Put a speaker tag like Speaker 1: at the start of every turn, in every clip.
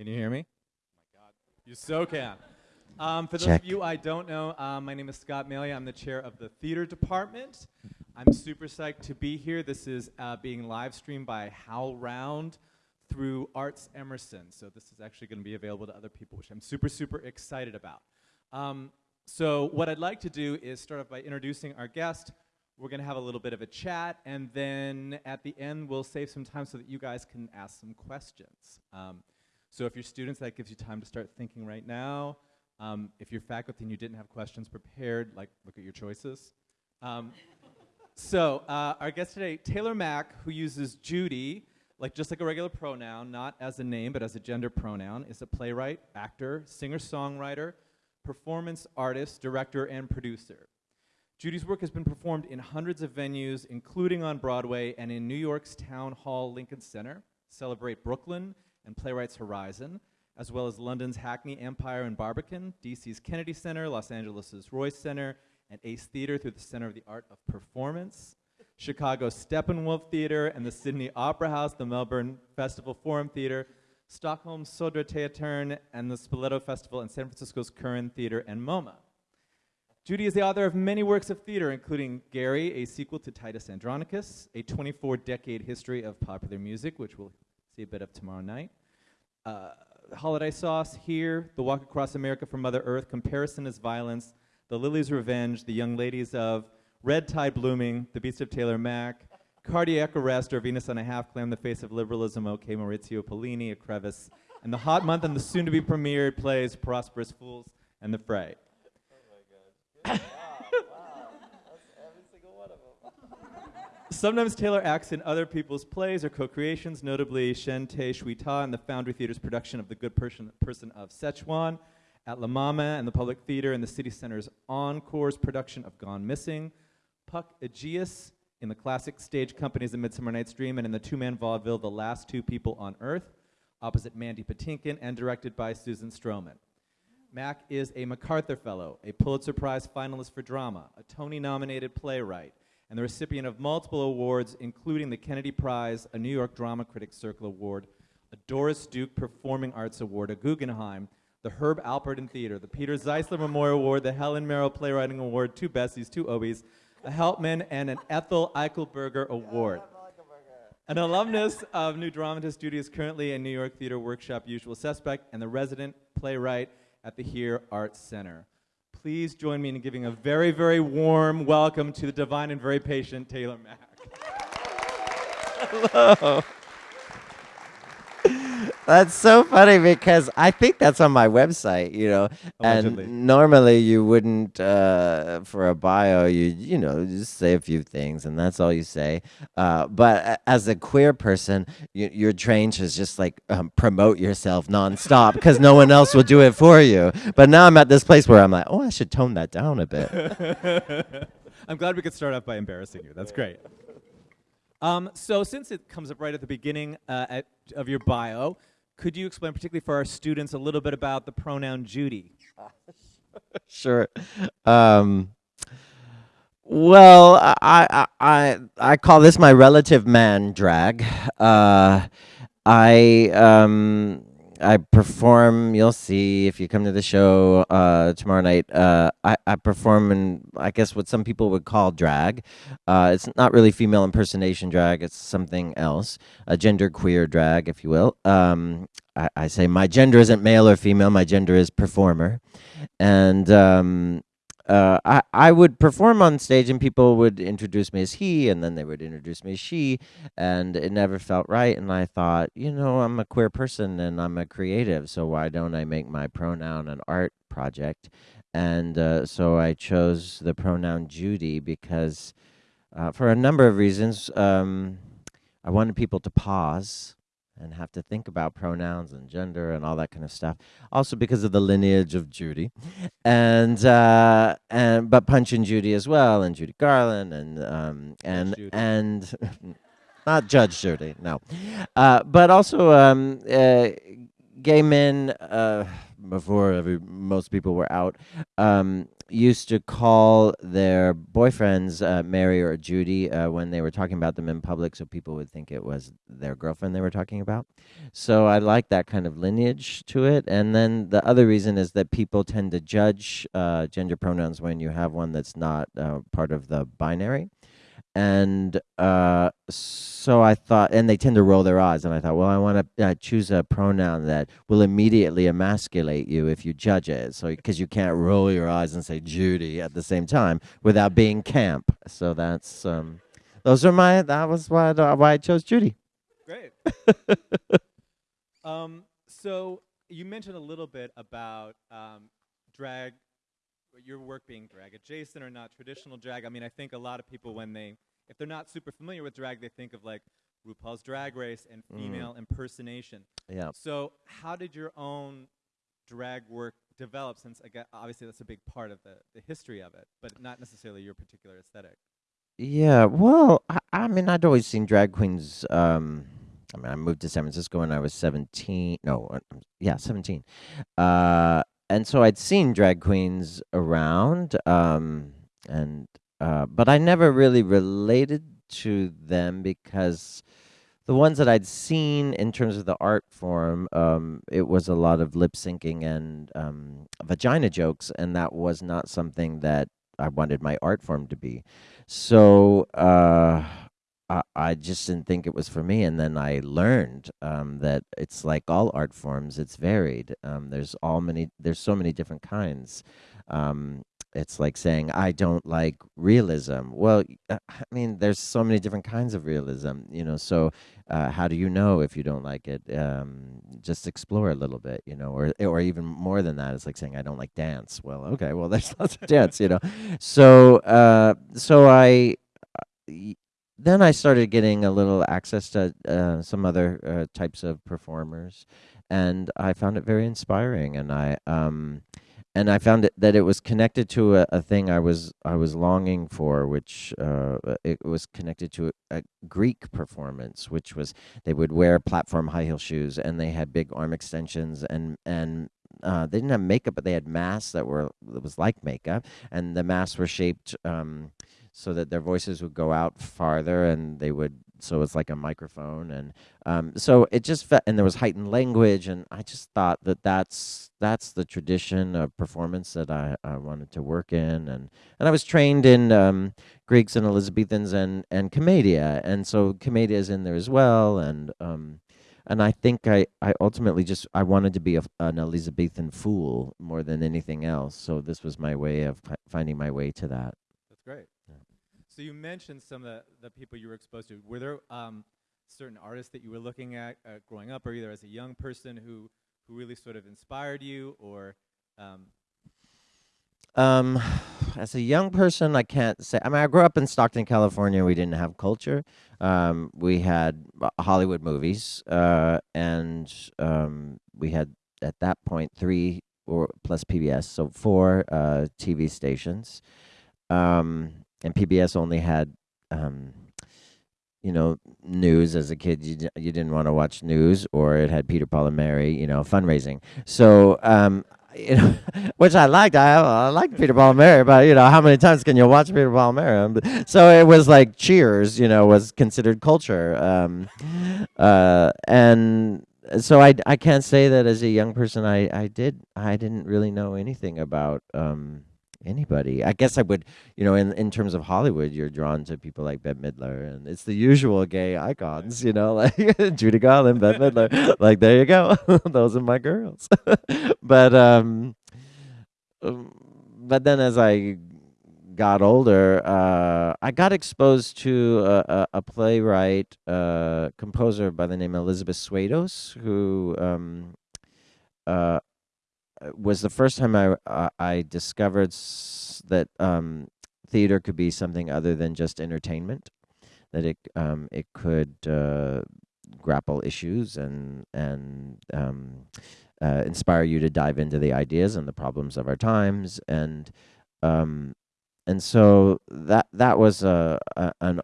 Speaker 1: Can you hear me? Oh my God, you so can. Um, for those
Speaker 2: Check.
Speaker 1: of you I don't know, um, my name is Scott Malia. I'm the chair of the theater department. I'm super psyched to be here. This is uh, being live streamed by HowlRound through Arts Emerson. So this is actually going to be available to other people, which I'm super, super excited about. Um, so what I'd like to do is start off by introducing our guest. We're going to have a little bit of a chat, and then at the end, we'll save some time so that you guys can ask some questions. Um, so if you're students, that gives you time to start thinking right now. Um, if you're faculty and you didn't have questions prepared, like look at your choices. Um, so uh, our guest today, Taylor Mac, who uses Judy, like just like a regular pronoun, not as a name but as a gender pronoun, is a playwright, actor, singer-songwriter, performance artist, director, and producer. Judy's work has been performed in hundreds of venues, including on Broadway and in New York's Town Hall Lincoln Center, Celebrate Brooklyn, and Playwrights Horizon, as well as London's Hackney Empire and Barbican, DC's Kennedy Center, Los Angeles' Royce Center, and Ace Theater through the Center of the Art of Performance, Chicago's Steppenwolf Theater and the Sydney Opera House, the Melbourne Festival Forum Theater, Stockholm's Södra Teatern, and the Spoleto Festival, and San Francisco's Curran Theater and MoMA. Judy is the author of many works of theater, including Gary, a sequel to Titus Andronicus, a 24-decade history of popular music, which we'll see a bit of tomorrow night. Uh, Holiday Sauce, Here, The Walk Across America from Mother Earth, Comparison is Violence, The Lily's Revenge, The Young Ladies of, Red Tide Blooming, The Beast of Taylor Mac, Cardiac Arrest, or Venus on a Half Clam, The Face of Liberalism, OK Maurizio Pollini, A Crevice, and the hot month and the soon-to-be premiered plays Prosperous Fools and The Fre. Sometimes Taylor acts in other people's plays or co-creations, notably Shen Te Shui Ta in the Foundry Theater's production of The Good Person, Person of Szechuan, at La Mama and the Public Theater and the City Center's Encore's production of Gone Missing, Puck Egeus in the classic stage companies A Midsummer Night's Dream and in the two-man vaudeville The Last Two People on Earth, opposite Mandy Patinkin and directed by Susan Stroman. Mac is a MacArthur Fellow, a Pulitzer Prize finalist for drama, a Tony-nominated playwright, and the recipient of multiple awards, including the Kennedy Prize, a New York Drama Critics Circle Award, a Doris Duke Performing Arts Award, a Guggenheim, the Herb Alpert Theater, the Peter Zeisler Memorial Award, the Helen Merrill Playwriting Award, two Bessies, two Obies, a Helpman, and an Ethel Eichelberger Award. An alumnus of New Dramatist is currently a New York Theater Workshop Usual Suspect and the resident playwright at the Here Arts Center. Please join me in giving a very, very warm welcome to the divine and very patient Taylor Mac.
Speaker 2: Hello. That's so funny because I think that's on my website, you know.
Speaker 1: Allegedly.
Speaker 2: And normally you wouldn't, uh, for a bio, you you know just say a few things and that's all you say. Uh, but a- as a queer person, you, you're trained to just like um, promote yourself nonstop because no one else will do it for you. But now I'm at this place where I'm like, oh, I should tone that down a bit.
Speaker 1: I'm glad we could start off by embarrassing you. That's great. Um, so, since it comes up right at the beginning uh, at, of your bio, could you explain, particularly for our students, a little bit about the pronoun Judy?
Speaker 2: sure. Um, well, I, I I call this my relative man drag. Uh, I um I perform. You'll see if you come to the show uh, tomorrow night. Uh, I I perform in I guess what some people would call drag. Uh, it's not really female impersonation drag. It's something else, a gender queer drag, if you will. Um, I, I say my gender isn't male or female. My gender is performer, and um, uh, I I would perform on stage and people would introduce me as he, and then they would introduce me as she, and it never felt right. And I thought, you know, I'm a queer person and I'm a creative, so why don't I make my pronoun an art project? And uh, so I chose the pronoun Judy because, uh, for a number of reasons, um, I wanted people to pause and have to think about pronouns and gender and all that kind of stuff. Also because of the lineage of Judy, and uh, and but Punch and Judy as well, and Judy Garland, and um, and
Speaker 1: Judy.
Speaker 2: and not Judge Judy, no, uh, but also um, uh, gay men uh, before every, most people were out. Um, used to call their boyfriends uh, Mary or Judy uh, when they were talking about them in public, so people would think it was their girlfriend they were talking about. So I like that kind of lineage to it. And then the other reason is that people tend to judge uh, gender pronouns when you have one that's not uh, part of the binary and uh, so I thought, and they tend to roll their eyes, and I thought, well, I want to uh, choose a pronoun that will immediately emasculate you if you judge it, so because you can't roll your eyes and say Judy at the same time without being camp. So that's um, those are my that was why I, why I chose Judy.
Speaker 1: Great. um, so you mentioned a little bit about um, drag your work being drag adjacent or not traditional drag. I mean, I think a lot of people when they if they're not super familiar with drag, they think of like RuPaul's Drag Race and
Speaker 2: Mm.
Speaker 1: female impersonation.
Speaker 2: Yeah.
Speaker 1: So, how did your own drag work develop? Since again, obviously that's a big part of the, the history of it, but not necessarily your particular aesthetic.
Speaker 2: Yeah, well, I, I mean, I'd always seen drag queens. Um, I mean, I moved to San Francisco when I was 17. No, uh, yeah, 17. Uh, and so I'd seen drag queens around. Um, and, uh, but I never really related to them because the ones that I'd seen in terms of the art form, um, it was a lot of lip syncing and um, vagina jokes, and that was not something that I wanted my art form to be. So uh, I, just didn't think it was for me. And then I learned um, that it's like all art forms; it's varied. Um, there's all many. There's so many different kinds. Um, it's like saying I don't like realism. Well, uh, I mean, there's so many different kinds of realism. You know, so uh, how do you know if you don't like it? Um, just explore a little bit, you know, or or even more than that. It's like saying I don't like dance. Well, okay, well there's lots of dance, you know. So uh, so I uh, then I started getting a little access to uh, some other uh, types of performers, and I found it very inspiring. And I um, and I found it, that it was connected to a, a thing I was I was longing for, which uh, it was connected to a, a Greek performance, which was they would wear platform high heel shoes and they had big arm extensions and and uh, they didn't have makeup, but they had masks that were that was like makeup, and the masks were shaped um, so that their voices would go out farther, and they would so it's like a microphone, and um, so it just and there was heightened language, and I just thought that that's that's the tradition of performance that I, I wanted to work in, and and I was trained in um, Greeks and Elizabethans and and commedia, and so commedia is in there as well, and um, and I think I, I ultimately just I wanted to be a, an Elizabethan fool more than anything else. So this was my way of finding my way to that.
Speaker 1: That's great. So you mentioned some of the, the people you were exposed to. Were there um, certain artists that you were looking at uh, growing up, or either as a young person who who really sort of inspired you, or um,
Speaker 2: Um, as a young person, I can't say. I mean, I grew up in Stockton, California. We didn't have culture. Um, we had uh, Hollywood movies, uh, and um, we had at that point three or plus PBS, so four uh, TV stations. Um, and PBS only had, um, you know, news. As a kid, you you didn't want to watch news, or it had Peter, Paul, and Mary, you know, fundraising. So. Um, you know, which I liked. I I liked Peter Paul and Mary, but you know, how many times can you watch Peter Paul and Mary? Um, So it was like Cheers, you know, was considered culture. Um, uh, and so I I can't say that as a young person I I did I didn't really know anything about um anybody. I guess I would, you know, in in terms of Hollywood, you're drawn to people like Bette Midler, and it's the usual gay icons, you know, like Judy Garland, Bette Midler. Like there you go, those are my girls. but um, um, but then as I got older, uh, I got exposed to a, a, a playwright, uh, composer by the name of Elizabeth Swados, who um, uh, was the first time I uh, I discovered that um, theater could be something other than just entertainment. That it um, it could uh, grapple issues and and um, uh, inspire you to dive into the ideas and the problems of our times and um, and so that that was a, a an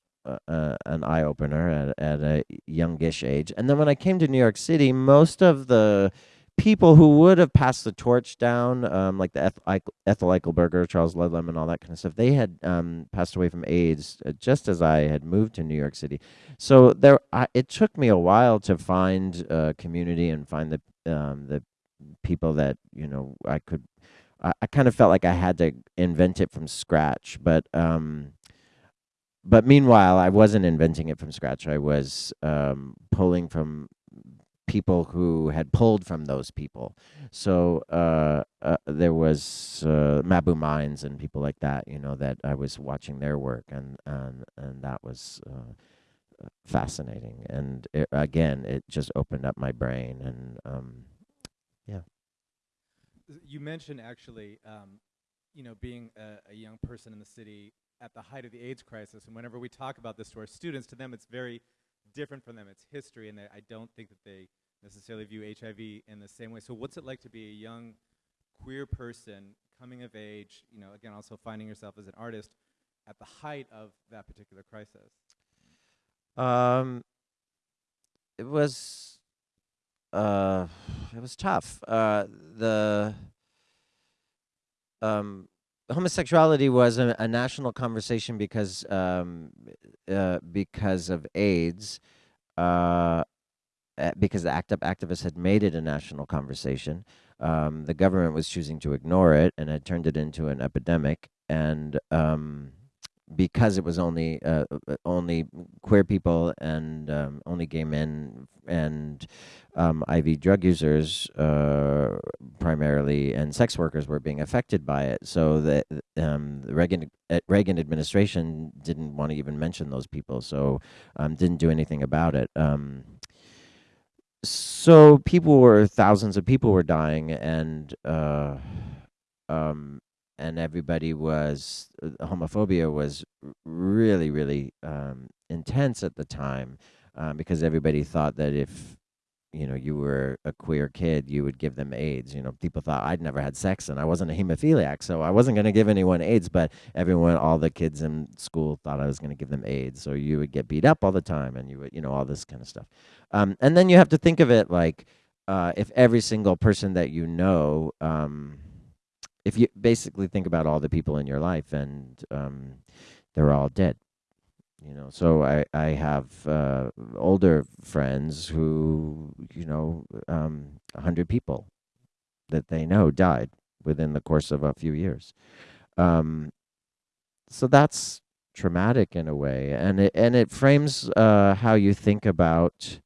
Speaker 2: an eye opener at, at a youngish age. And then when I came to New York City, most of the people who would have passed the torch down, um, like the Eth- Ethel Eichelberger, Charles Ludlam, and all that kind of stuff, they had um, passed away from AIDS uh, just as I had moved to New York City. So there, I, it took me a while to find a community and find the um, the people that you know I could. I, I kind of felt like I had to invent it from scratch, but um, but meanwhile, I wasn't inventing it from scratch. I was um, pulling from people who had pulled from those people. So uh, uh, there was uh, Mabou Mines and people like that, you know, that I was watching their work, and and and that was uh, fascinating. And it, again, it just opened up my brain, and um, yeah.
Speaker 1: You mentioned actually, um, you know, being a, a young person in the city at the height of the AIDS crisis, and whenever we talk about this to our students, to them it's very different from them. It's history, and I don't think that they necessarily view HIV in the same way. So, what's it like to be a young queer person coming of age? You know, again, also finding yourself as an artist at the height of that particular crisis.
Speaker 2: Um, it was, uh, it was tough. Uh, the um, homosexuality was a, a national conversation because um, uh, because of AIDS. Uh, because the ACT UP activists had made it a national conversation. Um, the government was choosing to ignore it and had turned it into an epidemic. And um, because it was only uh, uh only queer people and um, only gay men and um, IV drug users uh, primarily and sex workers were being affected by it. So the, um, the Reagan uh, Reagan administration didn't want to even mention those people, so um, didn't do anything about it. Um, so people were thousands of people were dying, and uh, um, and everybody was uh, homophobia was really really um, intense at the time um, because everybody thought that if you know you were a queer kid you would give them aids. You know people thought i'd never had sex and i wasn't a hemophiliac so i wasn't going to give anyone aids but everyone all the kids in school thought i was going to give them aids so you would get beat up all the time and you would you know all this kind of stuff. Um, and then you have to think of it like uh, if every single person that you know um, if you basically think about all the people in your life and um, they're all dead you know? So i i have uh, older friends who you know um, 100 people that they know died within the course of a few years. Um, so that's traumatic in a way and it and it frames uh, how you think about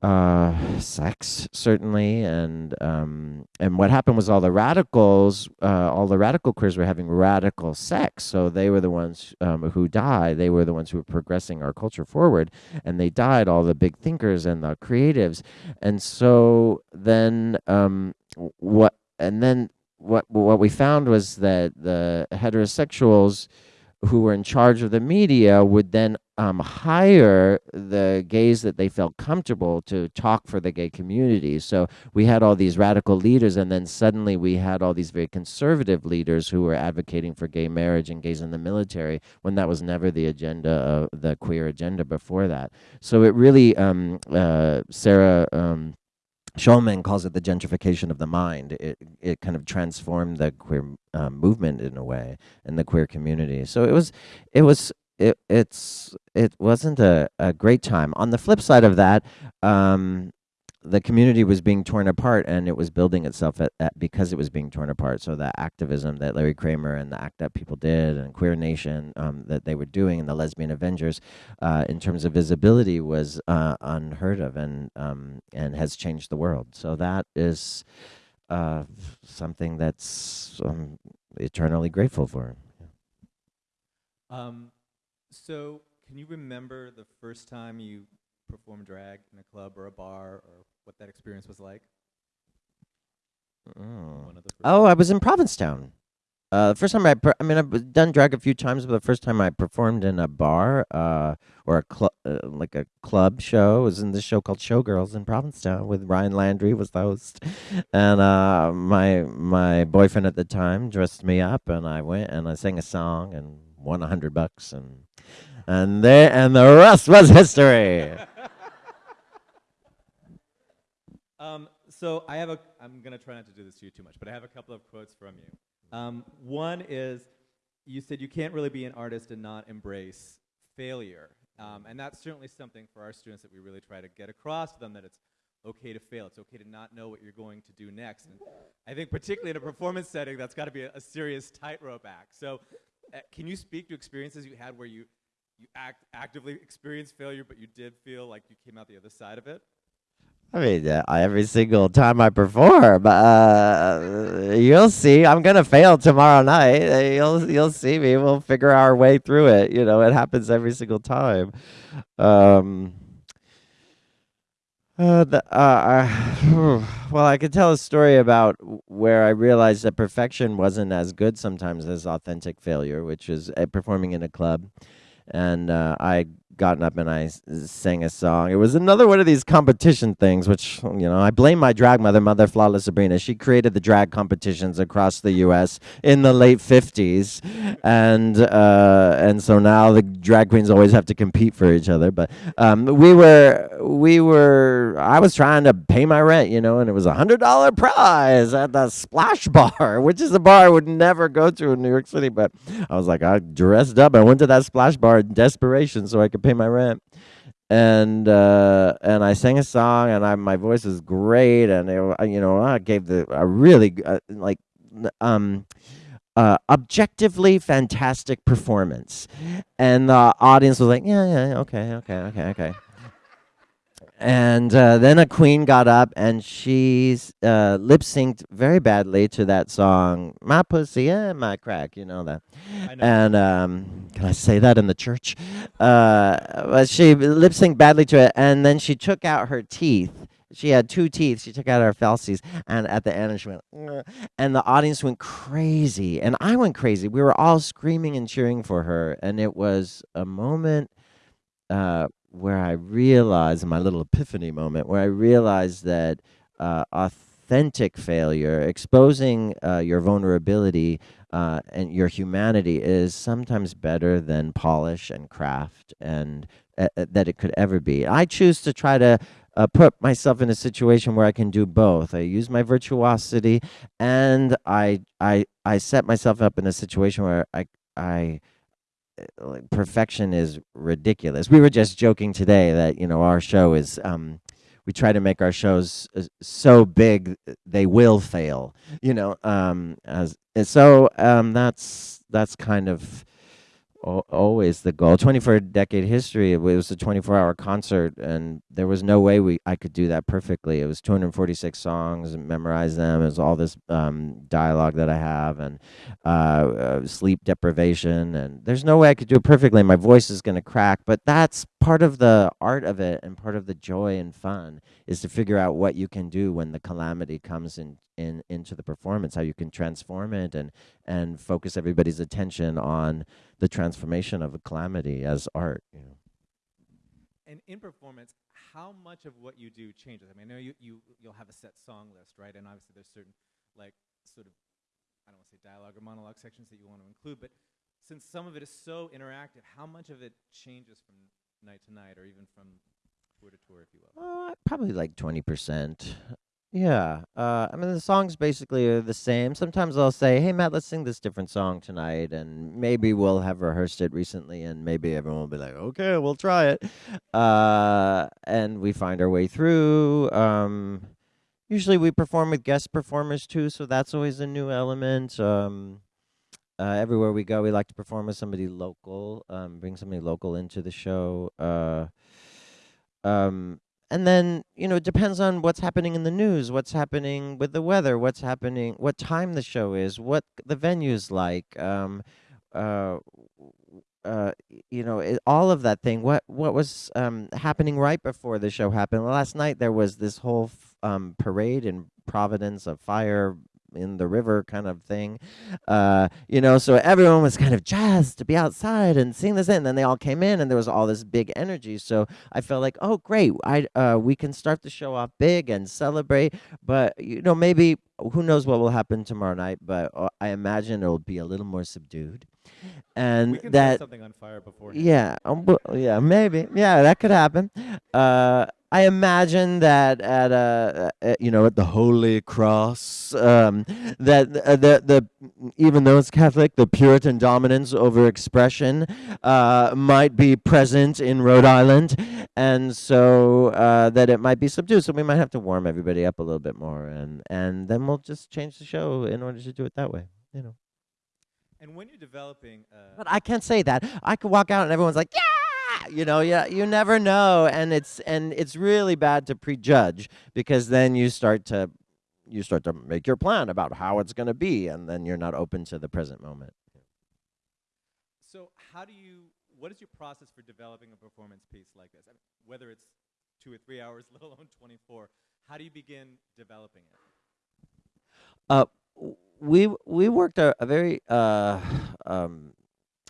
Speaker 2: uh sex certainly and um and what happened was all the radicals uh all the radical queers were having radical sex. So they were the ones um, who died. They were the ones who were progressing our culture forward and they died all the big thinkers and the creatives. And so then um what and then what what we found was that the heterosexuals who were in charge of the media would then um, hire the gays that they felt comfortable to talk for the gay community. So we had all these radical leaders, and then suddenly we had all these very conservative leaders who were advocating for gay marriage and gays in the military when that was never the agenda, of the queer agenda before that. So it really, um, uh, Sarah. Um, Schulman calls it the gentrification of the mind. It it kind of transformed the queer uh, movement in a way and the queer community. So it was it was it it's it wasn't a, a great time. On the flip side of that, um, the community was being torn apart and it was building itself at, at, because it was being torn apart. So the activism that Larry Kramer and the ACT UP people did and Queer Nation um, that they were doing and the Lesbian Avengers uh, in terms of visibility was uh, unheard of and um, and has changed the world. So that is uh, something that's um, eternally grateful for.
Speaker 1: Um, so can you remember the first time you perform drag in a club or a bar or what that experience was like?
Speaker 2: Oh, oh I was in Provincetown. Uh, the first time I, I mean, I've done drag a few times, but the first time I performed in a bar, uh, or a club, uh, like a club show, was in this show called Showgirls in Provincetown with Ryan Landry was the host, and uh, my my boyfriend at the time dressed me up, and I went and I sang a song and won a hundred bucks, and and there and the rest was history.
Speaker 1: um, so I have a. I'm gonna try not to do this to you too much, but I have a couple of quotes from you. Um, one is, you said you can't really be an artist and not embrace failure, um, and that's certainly something for our students that we really try to get across to them that it's okay to fail. It's okay to not know what you're going to do next. And I think particularly in a performance setting, that's got to be a, a serious tightrope act. So, uh, can you speak to experiences you had where you you act actively experienced failure, but you did feel like you came out the other side of it?
Speaker 2: I mean, uh, every single time I perform, uh, you'll see. I'm gonna fail tomorrow night. Uh, You'll you'll see me. We'll figure our way through it. You know, it happens every single time. Um, uh, the, uh, I, well, I could tell a story about where I realized that perfection wasn't as good sometimes as authentic failure, which is uh, performing in a club and uh, I gotten up and I sang a song. It was another one of these competition things, which you know I blame my drag mother, Mother Flawless Sabrina. She created the drag competitions across the U.S. in the late '50s, and uh, and so now the drag queens always have to compete for each other. But um, we were we were I was trying to pay my rent, you know, and it was a hundred dollar prize at the Splash Bar, which is a bar I would never go to in New York City, but I was like, I dressed up. I went to that splash bar in desperation so I could pay my rent. And uh, and I sang a song, and I my voice was great, and it, you know I gave the a really uh, like um uh, objectively fantastic performance, and the audience was like, yeah, yeah, yeah, okay, okay, okay, okay. And uh, then a queen got up and she's uh, lip synced very badly to that song, "My Pussy and My Crack." You know that.
Speaker 1: I know.
Speaker 2: And um, can I say that in the church? Uh, but she lip synced badly to it, and then she took out her teeth. She had two teeth. She took out her falsies, and at the end, she went, "Ugh," and the audience went crazy, and I went crazy. We were all screaming and cheering for her, and it was a moment uh, where I realized, my little epiphany moment, where I realized that uh, authentic failure, exposing uh, your vulnerability uh, and your humanity, is sometimes better than polish and craft and uh, uh, that it could ever be. I choose to try to. Uh, put myself in a situation where I can do both. I use my virtuosity, and I I I set myself up in a situation where I I like perfection is ridiculous. We were just joking today that you know our show is um we try to make our shows uh, so big uh, they will fail. You know, um as so um that's that's kind of always the goal. 24 decade history. It was a 24 hour concert, and there was no way we I could do that perfectly. It was 246 songs, and memorize them. It was all this um, dialogue that I have, and uh, uh, sleep deprivation, and there's no way I could do it perfectly. My voice is going to crack, but that's part of the art of it, and part of the joy and fun is to figure out what you can do when the calamity comes in, in into the performance, how you can transform it, and and focus everybody's attention on the transformation of a calamity as art. You know.
Speaker 1: And in performance, how much of what you do changes? I mean, I know you, you you'll have a set song list, right? And obviously there's certain like sort of I don't want to say dialogue or monologue sections that you want to include, but since some of it is so interactive, how much of it changes from night to night or even from tour to tour, if you will?
Speaker 2: Uh, probably like twenty percent. Yeah. Uh, I mean, the songs basically are the same. Sometimes I'll say, "Hey, Matt, let's sing this different song tonight," and maybe we'll have rehearsed it recently, and maybe everyone will be like, "Okay, we'll try it," uh, and we find our way through. Um, usually, we perform with guest performers too, so that's always a new element. Um, uh, everywhere we go, we like to perform with somebody local, um, bring somebody local into the show. Uh, um, and then you know it depends on what's happening in the news what's happening with the weather what's happening what time the show is what the venue's like um uh uh you know it, all of that thing. What what was um happening right before the show happened? Last night there was this whole um parade in providence of fire in the river kind of thing uh you know so everyone was kind of jazzed to be outside and seeing this and then they all came in and there was all this big energy so I felt like, oh, great, I uh, we can start the show off big and celebrate. But you know, maybe who knows what will happen tomorrow night? But uh, I imagine it'll be a little more subdued, and
Speaker 1: we can
Speaker 2: that
Speaker 1: something on fire before.
Speaker 2: yeah, um, yeah, maybe. Yeah, that could happen. Uh, I imagine that at a, uh, you know at the Holy Cross um, that uh, the the even though it's Catholic, the Puritan dominance over expression uh, might be present in Rhode Island, and so uh, that it might be subdued. So we might have to warm everybody up a little bit more, and and then we'll just change the show in order to do it that way. You know.
Speaker 1: And when you're developing, uh,
Speaker 2: But I can't say that. I could walk out and everyone's like, yeah, you know, yeah, you never know, and it's and it's really bad to prejudge because then you start to you start to make your plan about how it's going to be, and then you're not open to the present moment.
Speaker 1: so how do you? What is your process for developing a performance piece like this? I mean, whether it's two or three hours, let alone 24. How do you begin developing it?
Speaker 2: Uh, we we worked a, a very uh, um,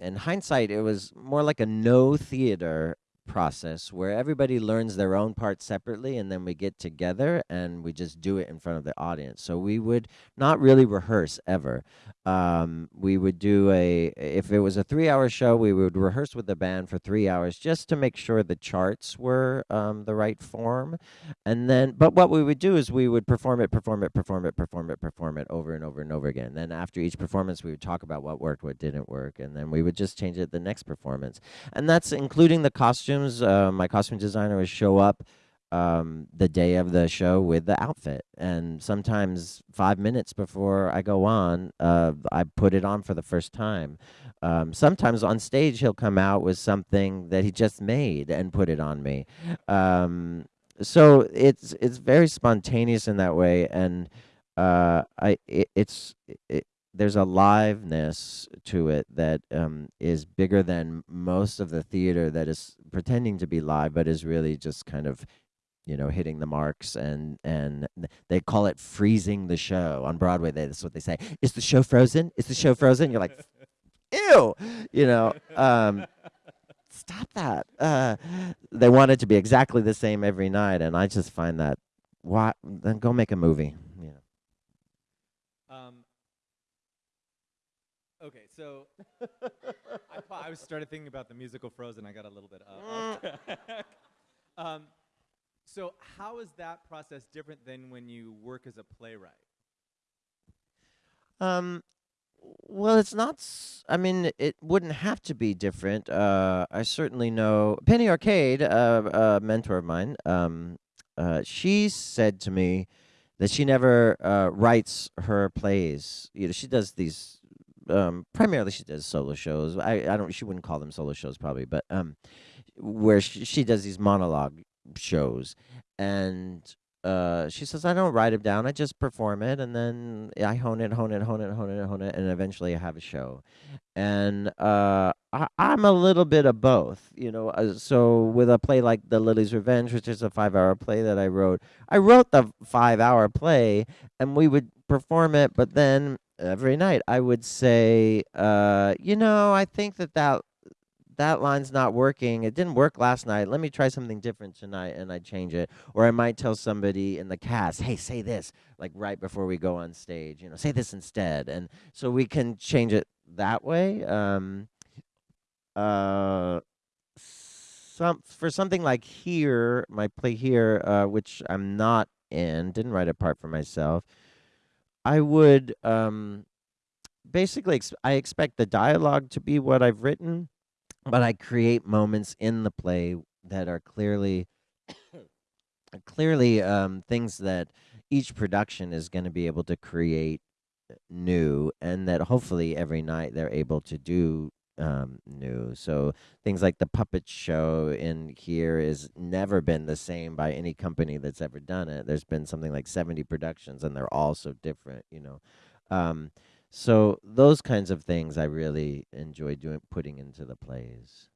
Speaker 2: in hindsight, it was more like a Noh theater process where everybody learns their own part separately and then we get together and we just do it in front of the audience. So we would not really rehearse ever um, we would do a if it was a three hour show we would rehearse with the band for three hours just to make sure the charts were um, the right form. And then but what we would do is we would perform it perform it perform it perform it perform it over and over and over again. Then after each performance we would talk about what worked what didn't work and then we would just change it the next performance. And that's including the costumes. Uh, my costume designer would show up um, the day of the show with the outfit. And sometimes five minutes before I go on, uh, I put it on for the first time. Um, sometimes on stage, he'll come out with something that he just made and put it on me. Um, so it's it's very spontaneous in that way, and uh, I it, it's it, there's a liveness to it that um, is bigger than most of the theater that is pretending to be live, but is really just kind of you know hitting the marks and and they call it freezing the show on broadway. They, that's what they say is the show frozen? Is the show frozen? You're like ew you know um, stop that. Uh, they want it to be exactly the same every night and i just find that why then go make a movie you know.
Speaker 1: Um, okay, so I, I started thinking about the musical Frozen. I got a little bit uh, um, so how is that process different than when you work as a playwright?
Speaker 2: Um, well, it's not. I mean, it wouldn't have to be different. Uh, I certainly know Penny Arcade, uh, a mentor of mine. Um, uh, she said to me that she never uh, writes her plays. You know, she does these. Um, primarily, she does solo shows. I, I don't. She wouldn't call them solo shows, probably, but um, where she, she does these monologue shows, and uh, she says, I don't write it down. I just perform it, and then I hone it, hone it, hone it, hone it, hone it, and eventually I have a show. And uh, I, I'm a little bit of both, you know. Uh, so with a play like The Lily's Revenge, which is a five-hour play that I wrote, I wrote the five-hour play, and we would perform it, but then every night I would say, uh, you know, I think that that that line's not working. It didn't work last night. Let me try something different tonight and I change it. Or I might tell somebody in the cast, hey, say this, like right before we go on stage, you know, say this instead. And so we can change it that way. Um, uh, some for something like here, my play here, uh, which I'm not in, didn't write a part for myself. I would um, basically, ex- I expect the dialogue to be what I've written, but I create moments in the play that are clearly clearly um, things that each production is going to be able to create new and that hopefully every night they're able to do um, new. So things like the puppet show in here is never been the same by any company that's ever done it. There's been something like 70 productions and they're all so different you know? Um, so those kinds of things I really enjoy doing, putting into the plays.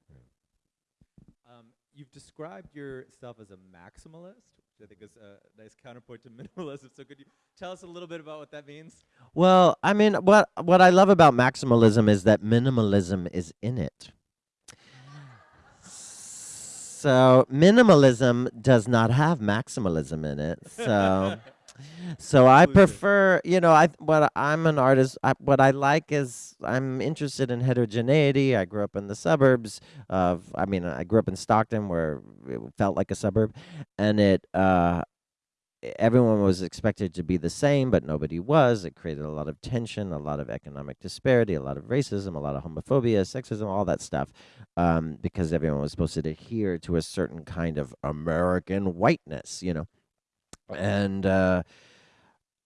Speaker 1: Um, you've described yourself as a maximalist, which I think is a nice counterpoint to minimalism. So could you tell us a little bit about what that means?
Speaker 2: Well, I mean, what what I love about maximalism is that minimalism is in it. So minimalism does not have maximalism in it. So so I prefer, you know, I what I'm an artist. I, what I like is I'm interested in heterogeneity. I grew up in the suburbs of. I mean, I grew up in Stockton, where it felt like a suburb, and it. Uh, everyone was expected to be the same, but nobody was. It created a lot of tension, a lot of economic disparity, a lot of racism, a lot of homophobia, sexism, all that stuff, um, because everyone was supposed to adhere to a certain kind of American whiteness, you know, and uh,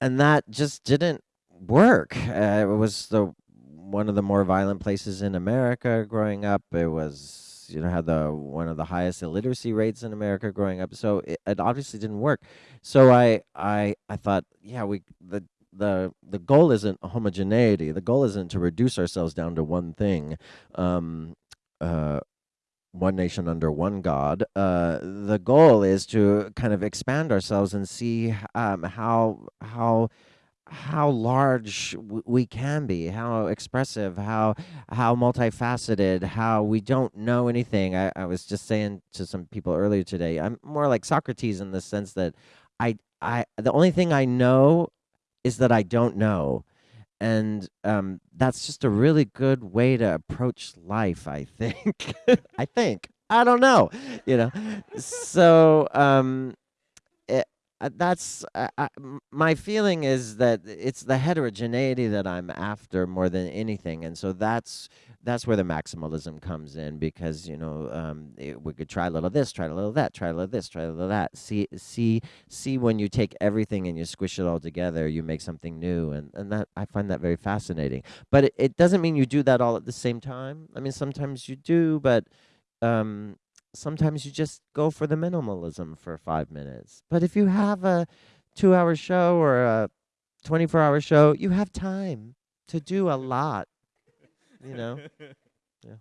Speaker 2: and that just didn't work. Uh, it was the one of the more violent places in America growing up. It was you know had the one of the highest illiteracy rates in America growing up. So it, it obviously didn't work. So I I I thought, yeah, we the the the goal isn't homogeneity. The goal isn't to reduce ourselves down to one thing. Um, uh, one nation under one God. Uh, the goal is to kind of expand ourselves and see um, how how how large we can be, how expressive, how how multifaceted, how we don't know anything. I, I was just saying to some people earlier today, I'm more like Socrates in the sense that I I the only thing I know is that I don't know and um, that's just a really good way to approach life i think. I think. I don't know you know? So um, it, uh, that's uh, I, my feeling is that it's the heterogeneity that i'm after more than anything and so that's that's where the maximalism comes in because you know um, it, we could try a little this try a little that try a little this try a little that see see see when you take everything and you squish it all together, you make something new, and and that I find that very fascinating. But it, it doesn't mean you do that all at the same time. I mean, sometimes you do, but um, sometimes you just go for the minimalism for five minutes. But if you have a two-hour show or a twenty-four hour show, you have time to do a lot. You know, yeah.